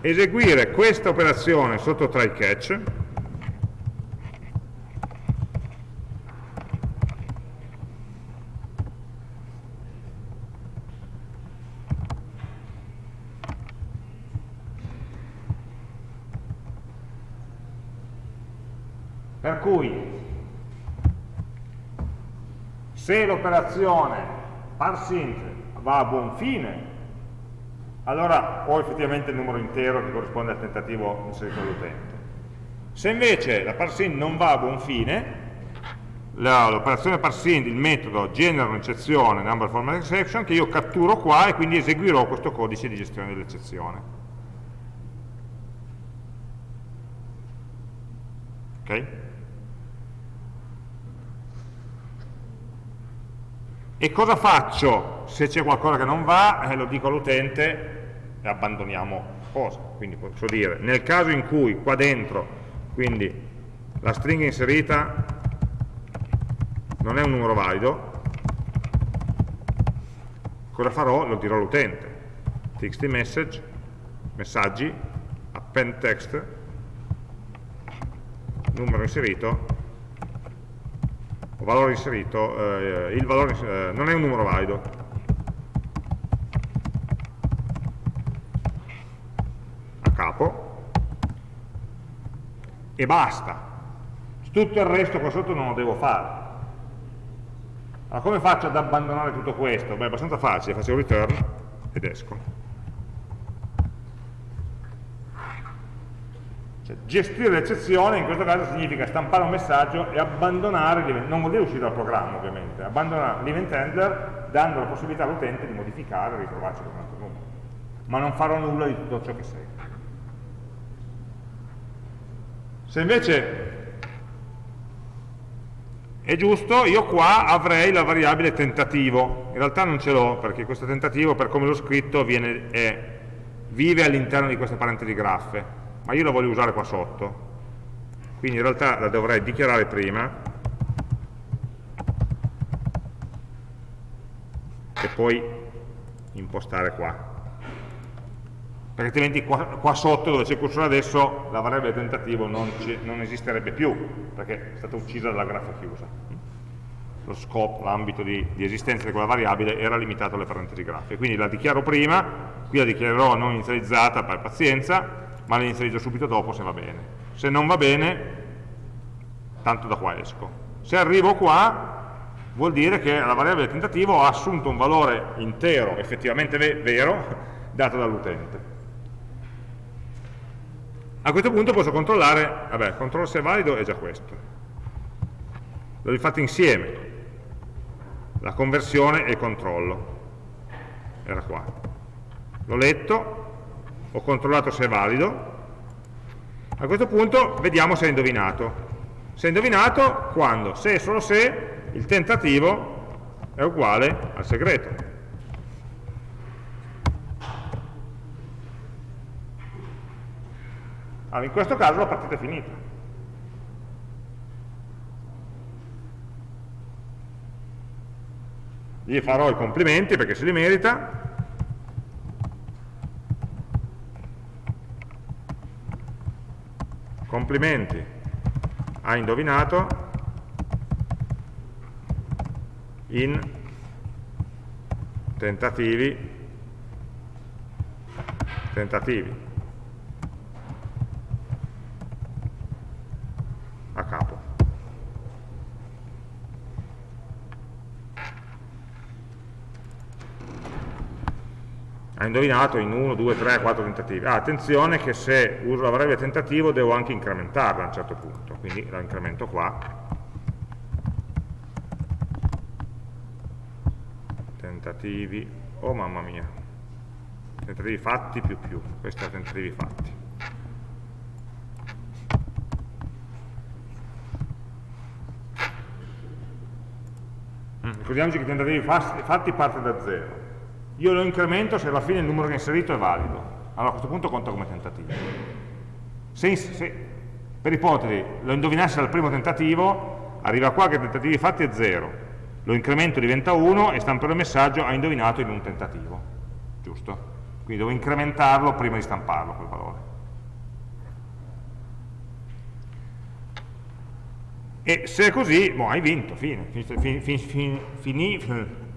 eseguire questa operazione sotto try catch. Per cui se l'operazione parseInt va a buon fine, allora ho effettivamente il numero intero che corrisponde al tentativo inserito dall'utente. Se invece la parseInt non va a buon fine, l'operazione parseInt, il metodo, genera un'eccezione, number format exception, che io catturo qua e quindi eseguirò questo codice di gestione dell'eccezione. Ok? E cosa faccio se c'è qualcosa che non va? Eh, lo dico all'utente e abbandoniamo cosa. Quindi posso dire, nel caso in cui qua dentro, quindi la stringa inserita non è un numero valido, cosa farò? Lo dirò all'utente. txt message, messaggi, append text, numero inserito, valore inserito, eh, il valore eh, non è un numero valido. A capo. E basta. tutto il resto qua sotto non lo devo fare. Allora come faccio ad abbandonare tutto questo? Beh, è abbastanza facile, faccio return ed esco. Cioè, gestire l'eccezione in questo caso significa stampare un messaggio e abbandonare, non vuol dire uscire dal programma ovviamente, abbandonare l'event handler dando la possibilità all'utente di modificare e ritrovarci con un altro numero. Ma non farò nulla di tutto ciò che segue. Se invece è giusto, io qua avrei la variabile tentativo. In realtà non ce l'ho, perché questo tentativo, per come l'ho scritto, viene, è, vive all'interno di queste parentesi graffe ma io la voglio usare qua sotto. Quindi in realtà la dovrei dichiarare prima. E poi impostare qua. Perché altrimenti qua, qua sotto dove c'è il cursore adesso la variabile tentativo non, non, esisterebbe più perché è stata uccisa dalla graffa chiusa. Lo scope, l'ambito di, di, esistenza di quella variabile era limitato alle parentesi graffe quindi la dichiaro prima qui la dichiarerò non inizializzata per pazienza ma le inserisco subito dopo se va bene. Se non va bene, tanto da qua esco. Se arrivo qua, vuol dire che la variabile tentativo ha assunto un valore intero, effettivamente vero, *laughs* dato dall'utente. A questo punto posso controllare, vabbè, controllo se è valido è già questo. L'ho fatto insieme, la conversione e il controllo. Era qua. L'ho letto, ho controllato se è valido, a questo punto vediamo se è indovinato. Se è indovinato, quando? Se e solo se il tentativo è uguale al segreto. Allora, in questo caso la partita è finita. Gli farò i complimenti perché se li merita, complimenti, ha indovinato. In tentativi, tentativi a capo. Ha indovinato in 1, 2, 3, 4 tentativi. Ah, attenzione che se uso la variabile tentativo devo anche incrementarla a un certo punto, quindi la incremento qua. Tentativi, oh mamma mia, tentativi fatti più più, questi è tentativi fatti. Mm, ricordiamoci che i tentativi fatti parte da 0 io lo incremento se alla fine il numero che ho inserito è valido. Allora a questo punto conta come tentativo. Se, se per ipotesi lo indovinassi dal primo tentativo, arriva qua che tentativi fatti è 0, lo incremento diventa 1 e stamperò il messaggio ha indovinato in un tentativo. Giusto? Quindi devo incrementarlo prima di stamparlo quel valore. E se è così, boh, hai vinto, fine, fini, fini, *laughs* fini,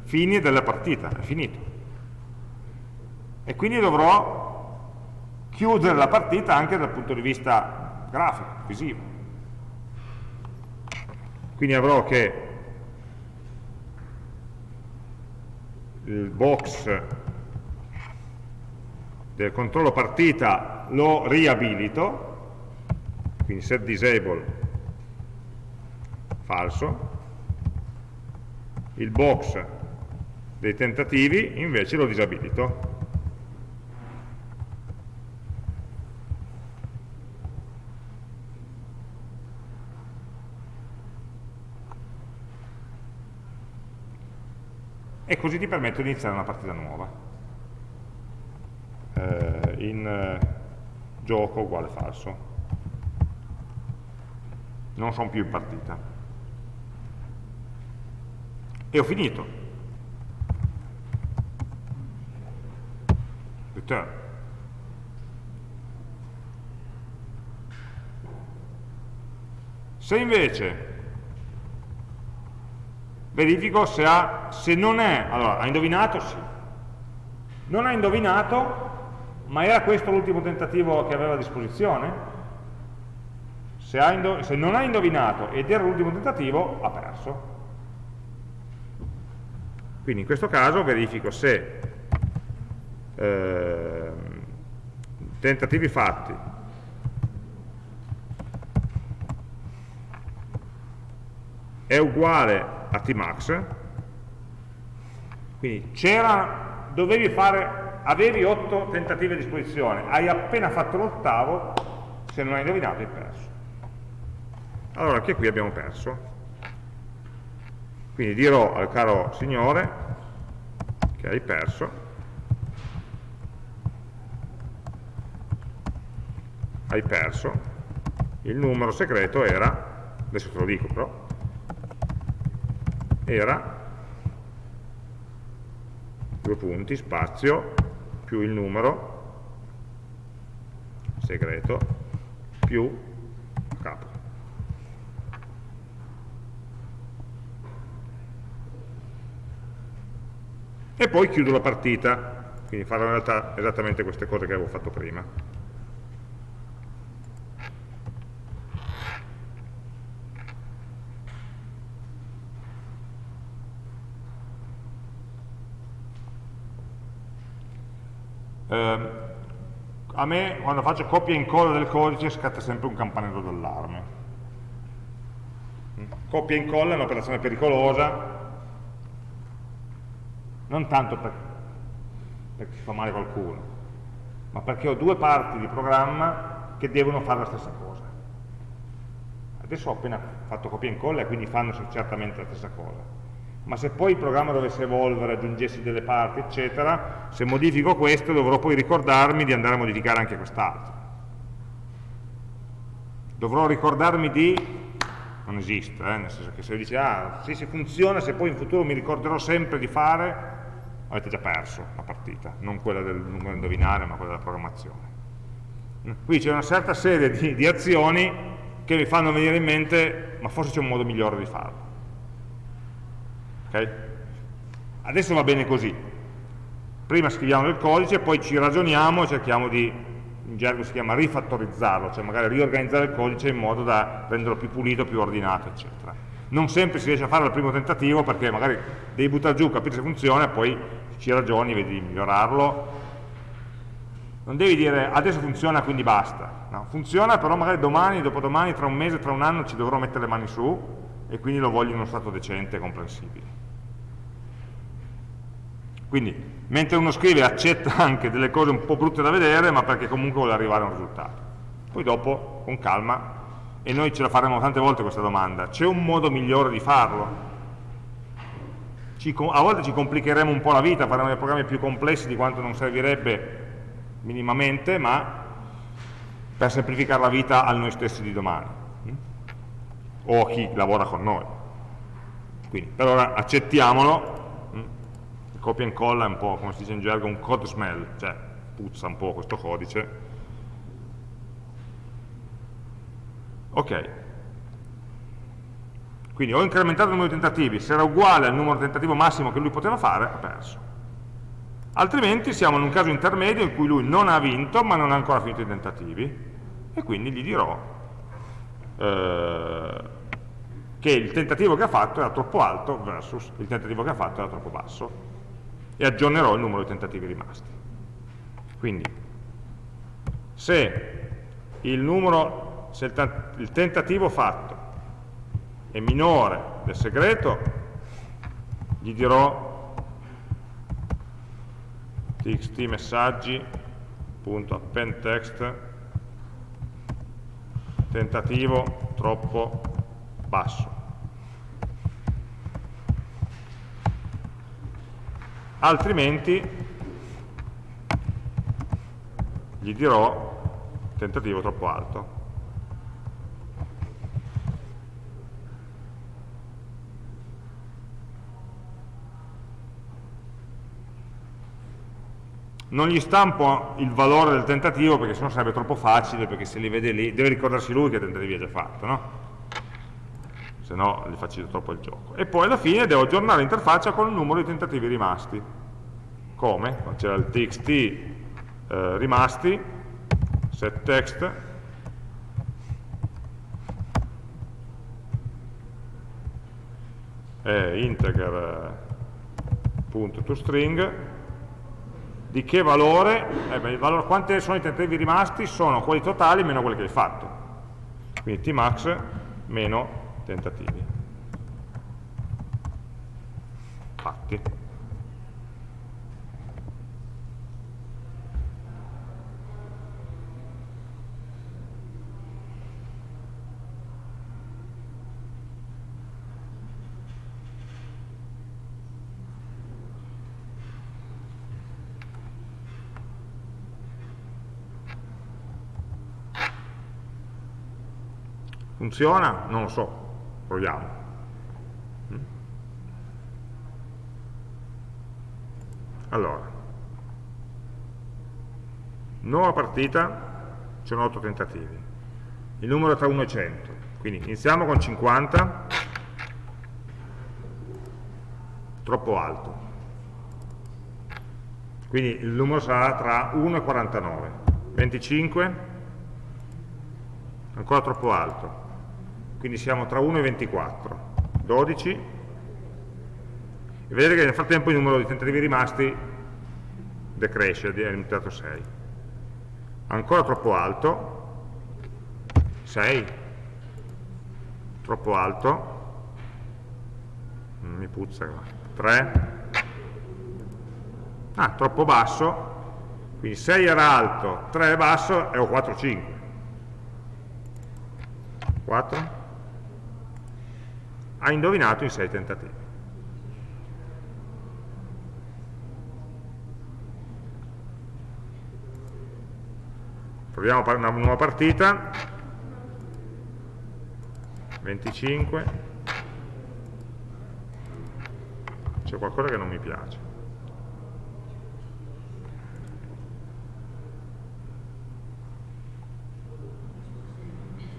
fini della partita, è finito e quindi dovrò chiudere la partita anche dal punto di vista grafico, visivo. Quindi avrò che il box del controllo partita lo riabilito, quindi set disable falso, il box dei tentativi invece lo disabilito e così ti permetto di iniziare una partita nuova. Eh, in eh, gioco uguale falso. Non sono più in partita. E ho finito. Return se invece verifico se, ha, se non è, allora ha indovinato? Sì. Non ha indovinato, ma era questo l'ultimo tentativo che aveva a disposizione? Se, ha se non ha indovinato ed era l'ultimo tentativo, ha perso. Quindi in questo caso verifico se eh, tentativi fatti è uguale a tmax, quindi c'era, dovevi fare, avevi 8 tentativi a disposizione, hai appena fatto l'ottavo, se non hai indovinato hai perso. Allora anche qui abbiamo perso. Quindi dirò al caro signore che hai perso, hai perso, il numero segreto era, adesso te lo dico però, era due punti, spazio, più il numero segreto, più capo. E poi chiudo la partita, quindi farò in realtà esattamente queste cose che avevo fatto prima. Eh, a me quando faccio copia e incolla del codice scatta sempre un campanello d'allarme. Copia e incolla è un'operazione pericolosa, non tanto per, perché si fa male qualcuno, ma perché ho due parti di programma che devono fare la stessa cosa. Adesso ho appena fatto copia e incolla e quindi fanno certamente la stessa cosa ma se poi il programma dovesse evolvere, aggiungessi delle parti, eccetera, se modifico questo dovrò poi ricordarmi di andare a modificare anche quest'altro. Dovrò ricordarmi di... non esiste, eh? nel senso che se dice, ah, sì, si funziona, se poi in futuro mi ricorderò sempre di fare, avete già perso la partita, non quella del numero indovinare, ma quella della programmazione. Qui c'è una certa serie di, di azioni che mi fanno venire in mente, ma forse c'è un modo migliore di farlo Adesso va bene così. Prima scriviamo del codice, poi ci ragioniamo e cerchiamo di, in gergo si chiama rifattorizzarlo, cioè magari riorganizzare il codice in modo da renderlo più pulito, più ordinato, eccetera. Non sempre si riesce a fare al primo tentativo perché magari devi buttare giù, capire se funziona poi ci ragioni, vedi di migliorarlo. Non devi dire adesso funziona quindi basta. No, funziona però magari domani, dopodomani, tra un mese, tra un anno ci dovrò mettere le mani su e quindi lo voglio in uno stato decente e comprensibile. Quindi, mentre uno scrive accetta *laughs* anche delle cose un po' brutte da vedere, ma perché comunque vuole arrivare a un risultato. Poi dopo, con calma, e noi ce la faremo tante volte questa domanda, c'è un modo migliore di farlo? Ci, a volte ci complicheremo un po' la vita, faremo dei programmi più complessi di quanto non servirebbe minimamente, ma per semplificare la vita a noi stessi di domani hm? o a chi lavora con noi. Quindi, per ora accettiamolo copia e incolla è un po', come si dice in gergo, un code smell, cioè puzza un po' questo codice. Ok. Quindi ho incrementato il numero di tentativi, se era uguale al numero di tentativo massimo che lui poteva fare, ha perso. Altrimenti siamo in un caso intermedio in cui lui non ha vinto, ma non ha ancora finito i tentativi, e quindi gli dirò eh, che il tentativo che ha fatto era troppo alto versus il tentativo che ha fatto era troppo basso e aggiornerò il numero di tentativi rimasti. Quindi, se il, numero, se il tentativo fatto è minore del segreto, gli dirò txt messaggi.appendText tentativo troppo basso altrimenti gli dirò tentativo troppo alto. Non gli stampo il valore del tentativo perché sennò sarebbe troppo facile, perché se li vede lì, deve ricordarsi lui che tentativi ha già fatto, no? se no le facilito troppo il gioco. E poi alla fine devo aggiornare l'interfaccia con il numero di tentativi rimasti. Come? C'era il txt eh, rimasti, set text, eh, integer.toString, di che valore? Eh, beh, valore? Quanti sono i tentativi rimasti? Sono quelli totali meno quelli che hai fatto. Quindi tmax meno tentativi. Fatti. Funziona? Non lo so, proviamo. Mm? Allora, nuova partita, sono 8 tentativi. Il numero tra 1 e 100, quindi iniziamo con 50, troppo alto. Quindi il numero sarà tra 1 e 49. 25, ancora troppo alto quindi siamo tra 1 e 24, 12, e vedete che nel frattempo il numero di tentativi rimasti decresce, è diventato 6. Ancora troppo alto, 6, troppo alto, mi puzza, 3, ah, troppo basso, quindi 6 era alto, 3 è basso e ho 4, 5. 4, ha indovinato in 6 tentativi. Proviamo una nuova partita, 25, c'è qualcosa che non mi piace.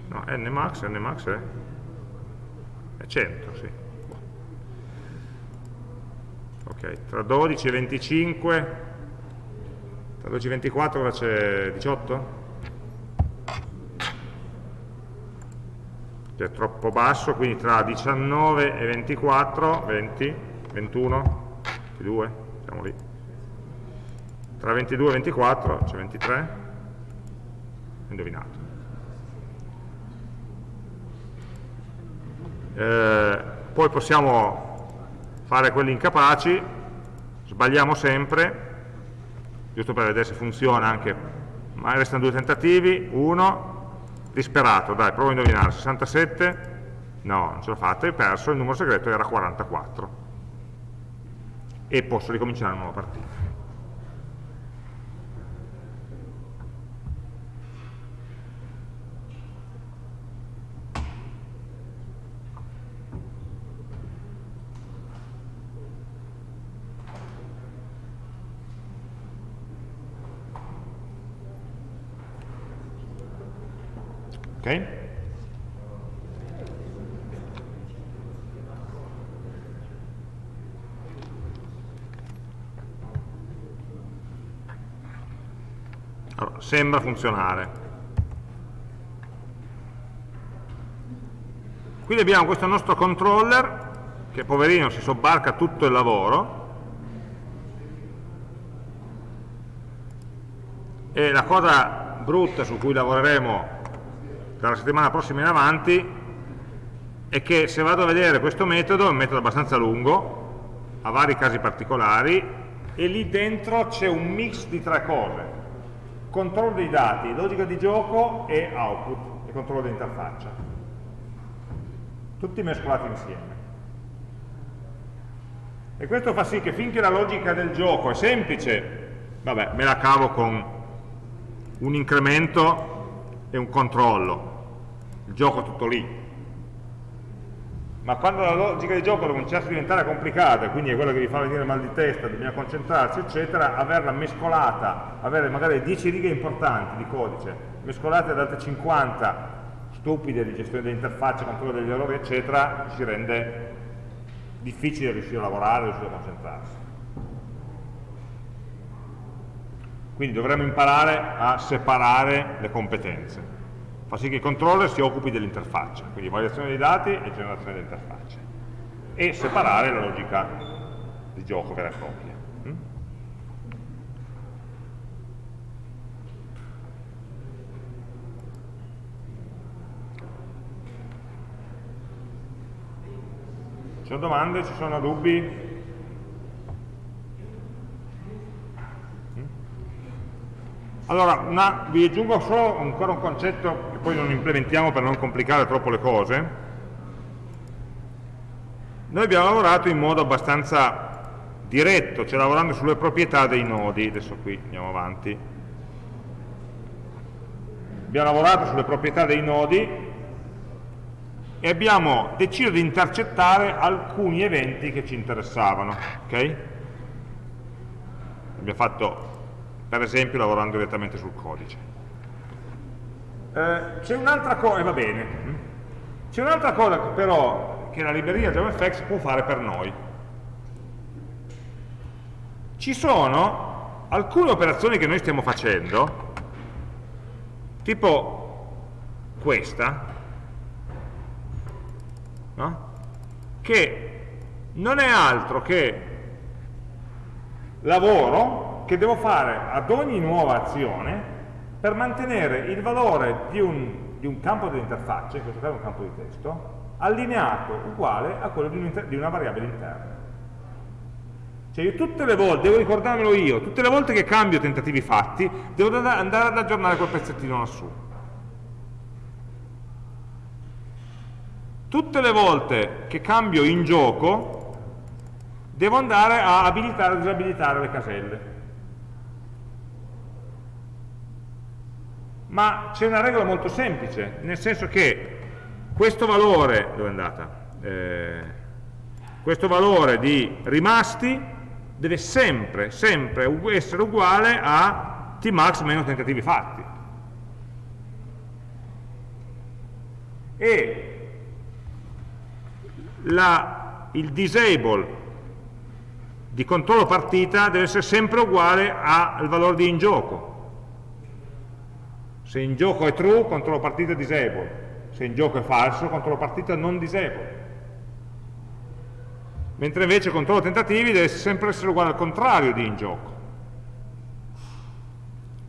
No, nmax, nmax è 100, sì. Ok, tra 12 e 25, tra 12 e 24 cosa c'è 18? Che è troppo basso, quindi tra 19 e 24, 20, 21, 22, siamo lì. Tra 22 e 24 c'è 23, indovinato. Eh, poi possiamo fare quelli incapaci, sbagliamo sempre, giusto per vedere se funziona anche, ma restano due tentativi, uno, disperato, dai, provo a indovinare, 67, no, non ce l'ho fatta, hai perso, il numero segreto era 44 e posso ricominciare una nuova partita. Allora, sembra funzionare. Quindi abbiamo questo nostro controller che poverino si sobbarca tutto il lavoro e la cosa brutta su cui lavoreremo dalla settimana prossima in avanti è che se vado a vedere questo metodo, è un metodo abbastanza lungo, ha vari casi particolari, e lì dentro c'è un mix di tre cose. Controllo dei dati, logica di gioco e output, e controllo dell'interfaccia. Tutti mescolati insieme. E questo fa sì che finché la logica del gioco è semplice, vabbè, me la cavo con un incremento e un controllo, il gioco è tutto lì. Ma quando la logica di gioco cominciasse a diventare complicata, quindi è quello che vi fa venire mal di testa, bisogna concentrarsi, eccetera, averla mescolata, avere magari 10 righe importanti di codice, mescolate ad altre 50 stupide di gestione dell'interfaccia, controllo degli errori, eccetera, ci rende difficile riuscire a lavorare, riuscire a concentrarsi. Quindi dovremmo imparare a separare le competenze. Fa sì che il controller si occupi dell'interfaccia, quindi variazione dei dati e generazione dell'interfaccia. e separare la logica di gioco vera e propria. Mm? Ci sono domande? Ci sono dubbi? Allora, una, vi aggiungo solo ancora un concetto che poi non implementiamo per non complicare troppo le cose. Noi abbiamo lavorato in modo abbastanza diretto, cioè lavorando sulle proprietà dei nodi, adesso qui andiamo avanti. Abbiamo lavorato sulle proprietà dei nodi e abbiamo deciso di intercettare alcuni eventi che ci interessavano. Okay? Abbiamo fatto per esempio lavorando direttamente sul codice. Eh, c'è un'altra cosa, e va bene, c'è un'altra cosa però che la libreria JavaFX può fare per noi. Ci sono alcune operazioni che noi stiamo facendo, tipo questa, no? che non è altro che lavoro che devo fare ad ogni nuova azione per mantenere il valore di un, di un campo dell'interfaccia, in questo caso un campo di testo, allineato, uguale a quello di, un di una variabile interna. Cioè io tutte le volte, devo ricordarmelo io, tutte le volte che cambio tentativi fatti, devo andare ad aggiornare quel pezzettino lassù. Tutte le volte che cambio in gioco, devo andare a abilitare o disabilitare le caselle. Ma c'è una regola molto semplice, nel senso che questo valore, dove è andata? Eh, questo valore di rimasti deve sempre, sempre essere uguale a tmax meno tentativi fatti. E la, il disable di controllo partita deve essere sempre uguale al valore di in gioco se in gioco è true, controllo partita disable. Se in gioco è falso, controllo partita non disable. Mentre invece controllo tentativi deve sempre essere uguale al contrario di in gioco.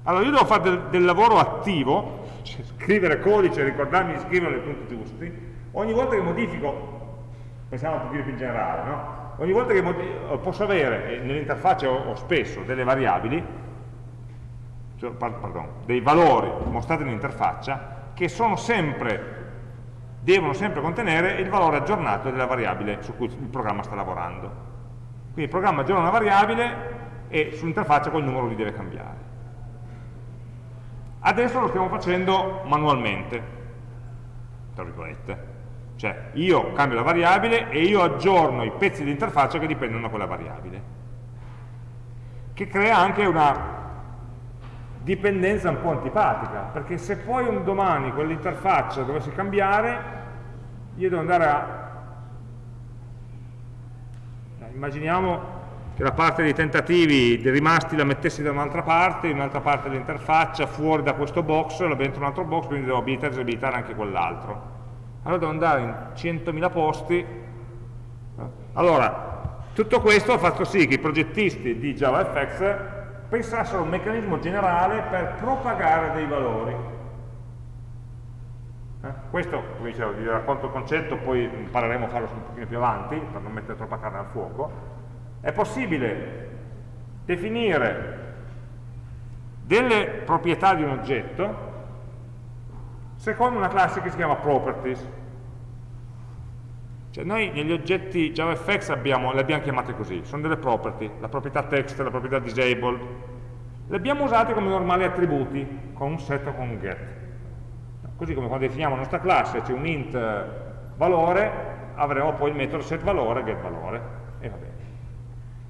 Allora io devo fare del, del lavoro attivo, *laughs* cioè scrivere codice, ricordarmi di scrivere nei punti giusti, ogni volta che modifico, pensiamo un pochino più in generale, no? ogni volta che posso avere, nell'interfaccia ho, ho spesso delle variabili, cioè, pardon, dei valori mostrati nell'interfaccia che sempre, devono sempre contenere il valore aggiornato della variabile su cui il programma sta lavorando. Quindi il programma aggiorna una variabile e sull'interfaccia quel numero li deve cambiare. Adesso lo stiamo facendo manualmente, tra virgolette. Cioè io cambio la variabile e io aggiorno i pezzi di interfaccia che dipendono da quella variabile. Che crea anche una dipendenza un po' antipatica, perché se poi un domani quell'interfaccia dovesse cambiare, io devo andare a... Immaginiamo che la parte dei tentativi dei rimasti la mettessi da un'altra parte, in un'altra parte dell'interfaccia, fuori da questo box, la dentro un altro box, quindi devo abilitare e disabilitare anche quell'altro. Allora devo andare in 100.000 posti. Allora, tutto questo ha fatto sì che i progettisti di JavaFX pensassero a un meccanismo generale per propagare dei valori. Eh? Questo, come dicevo, vi racconto il concetto, poi impareremo a farlo un pochino più avanti, per non mettere troppa carne al fuoco. È possibile definire delle proprietà di un oggetto secondo una classe che si chiama properties. Cioè noi negli oggetti JavaFX le abbiamo chiamate così, sono delle property, la proprietà text, la proprietà disabled, le abbiamo usate come normali attributi, con un set o con un get. Così come quando definiamo la nostra classe c'è un int valore, avremo poi il metodo set valore, get valore, e va bene.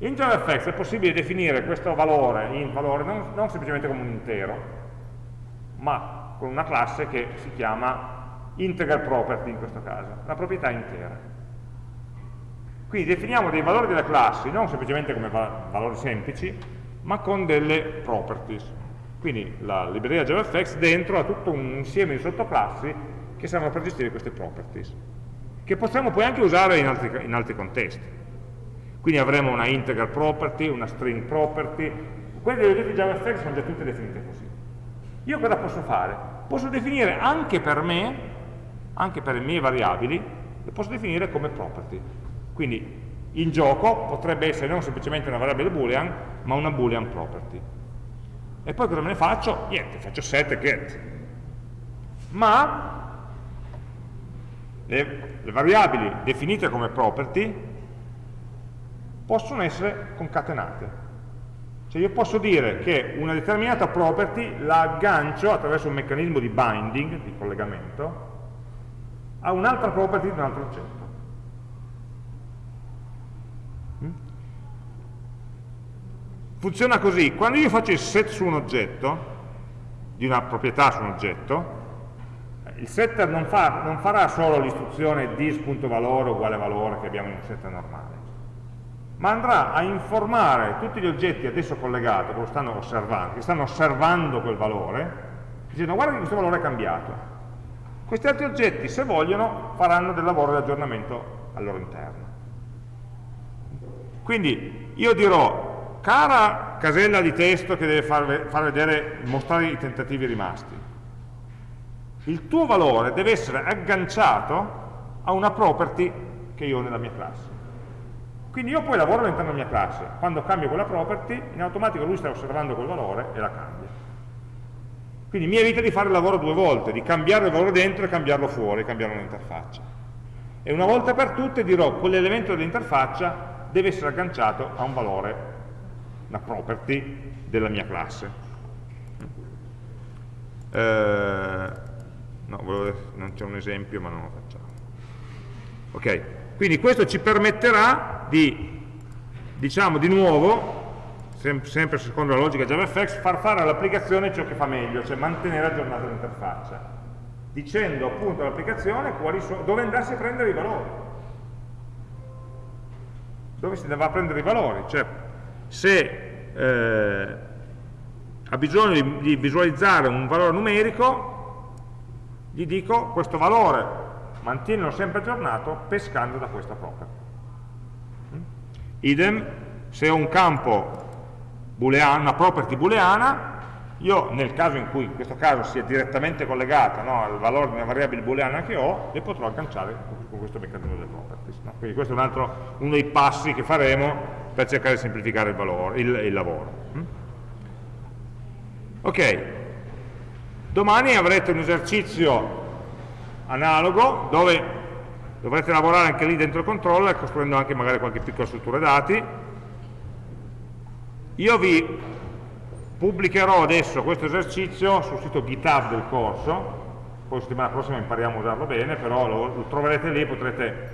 In JavaFX è possibile definire questo valore, int valore, non, non semplicemente come un intero, ma con una classe che si chiama integer property in questo caso, la proprietà intera. Quindi definiamo dei valori delle classi, non semplicemente come valori semplici, ma con delle properties. Quindi la libreria JavaFX dentro ha tutto un insieme di sottoclassi che servono per gestire queste properties, che possiamo poi anche usare in altri, in altri contesti. Quindi avremo una integer property, una string property, quelle degli oggetti JavaScript sono già tutte definite così. Io cosa posso fare? Posso definire anche per me, anche per le mie variabili, le posso definire come property. Quindi in gioco potrebbe essere non semplicemente una variabile boolean, ma una boolean property. E poi cosa me ne faccio? Niente, faccio set e get. Ma le, le variabili definite come property possono essere concatenate. Cioè io posso dire che una determinata property la aggancio attraverso un meccanismo di binding, di collegamento, a un'altra property di un altro oggetto. Funziona così, quando io faccio il set su un oggetto, di una proprietà su un oggetto, il setter non, fa, non farà solo l'istruzione dis.valore uguale valore che abbiamo in un setter normale, ma andrà a informare tutti gli oggetti adesso collegati, che lo stanno osservando, che stanno osservando quel valore, dicendo guarda che questo valore è cambiato. Questi altri oggetti, se vogliono, faranno del lavoro di aggiornamento al loro interno. Quindi io dirò cara casella di testo che deve far, far vedere, mostrare i tentativi rimasti, il tuo valore deve essere agganciato a una property che io ho nella mia classe. Quindi io poi lavoro all'interno della mia classe, quando cambio quella property, in automatico lui sta osservando quel valore e la cambia. Quindi mi evita di fare il lavoro due volte, di cambiare il valore dentro e cambiarlo fuori, cambiare un'interfaccia. E una volta per tutte dirò quell'elemento dell'interfaccia deve essere agganciato a un valore una property della mia classe. Eh, no, volevo, non c'è un esempio ma non lo facciamo. Ok, quindi questo ci permetterà di, diciamo di nuovo, sem sempre secondo la logica JavaFX, far fare all'applicazione ciò che fa meglio, cioè mantenere aggiornata l'interfaccia, dicendo appunto all'applicazione dove andarsi a prendere i valori. Dove si va a prendere i valori, cioè se eh, ha bisogno di, di visualizzare un valore numerico, gli dico questo valore mantienilo sempre aggiornato pescando da questa property. Mm? Idem, se ho un campo booleano, una property booleana, io nel caso in cui in questo caso sia direttamente collegata no, al valore di una variabile booleana che ho, le potrò agganciare con questo meccanismo delle properties. No? Quindi questo è un altro, uno dei passi che faremo per cercare di semplificare il, valore, il, il lavoro. Mm? Ok, domani avrete un esercizio analogo dove dovrete lavorare anche lì dentro il controller costruendo anche magari qualche piccola struttura dati. Io vi pubblicherò adesso questo esercizio sul sito GitHub del corso, poi settimana prossima impariamo a usarlo bene, però lo, lo troverete lì, potrete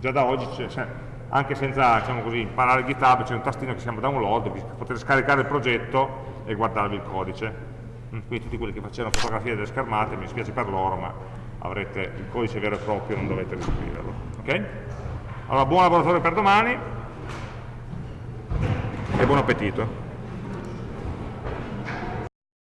già da oggi, cioè, anche senza diciamo così, imparare GitHub, c'è un tastino che si chiama download, potete scaricare il progetto e guardarvi il codice. Mm, quindi tutti quelli che facevano fotografie delle schermate, mi dispiace per loro, ma avrete il codice vero e proprio, non dovete riscriverlo. Ok? Allora, buon laboratorio per domani e buon appetito.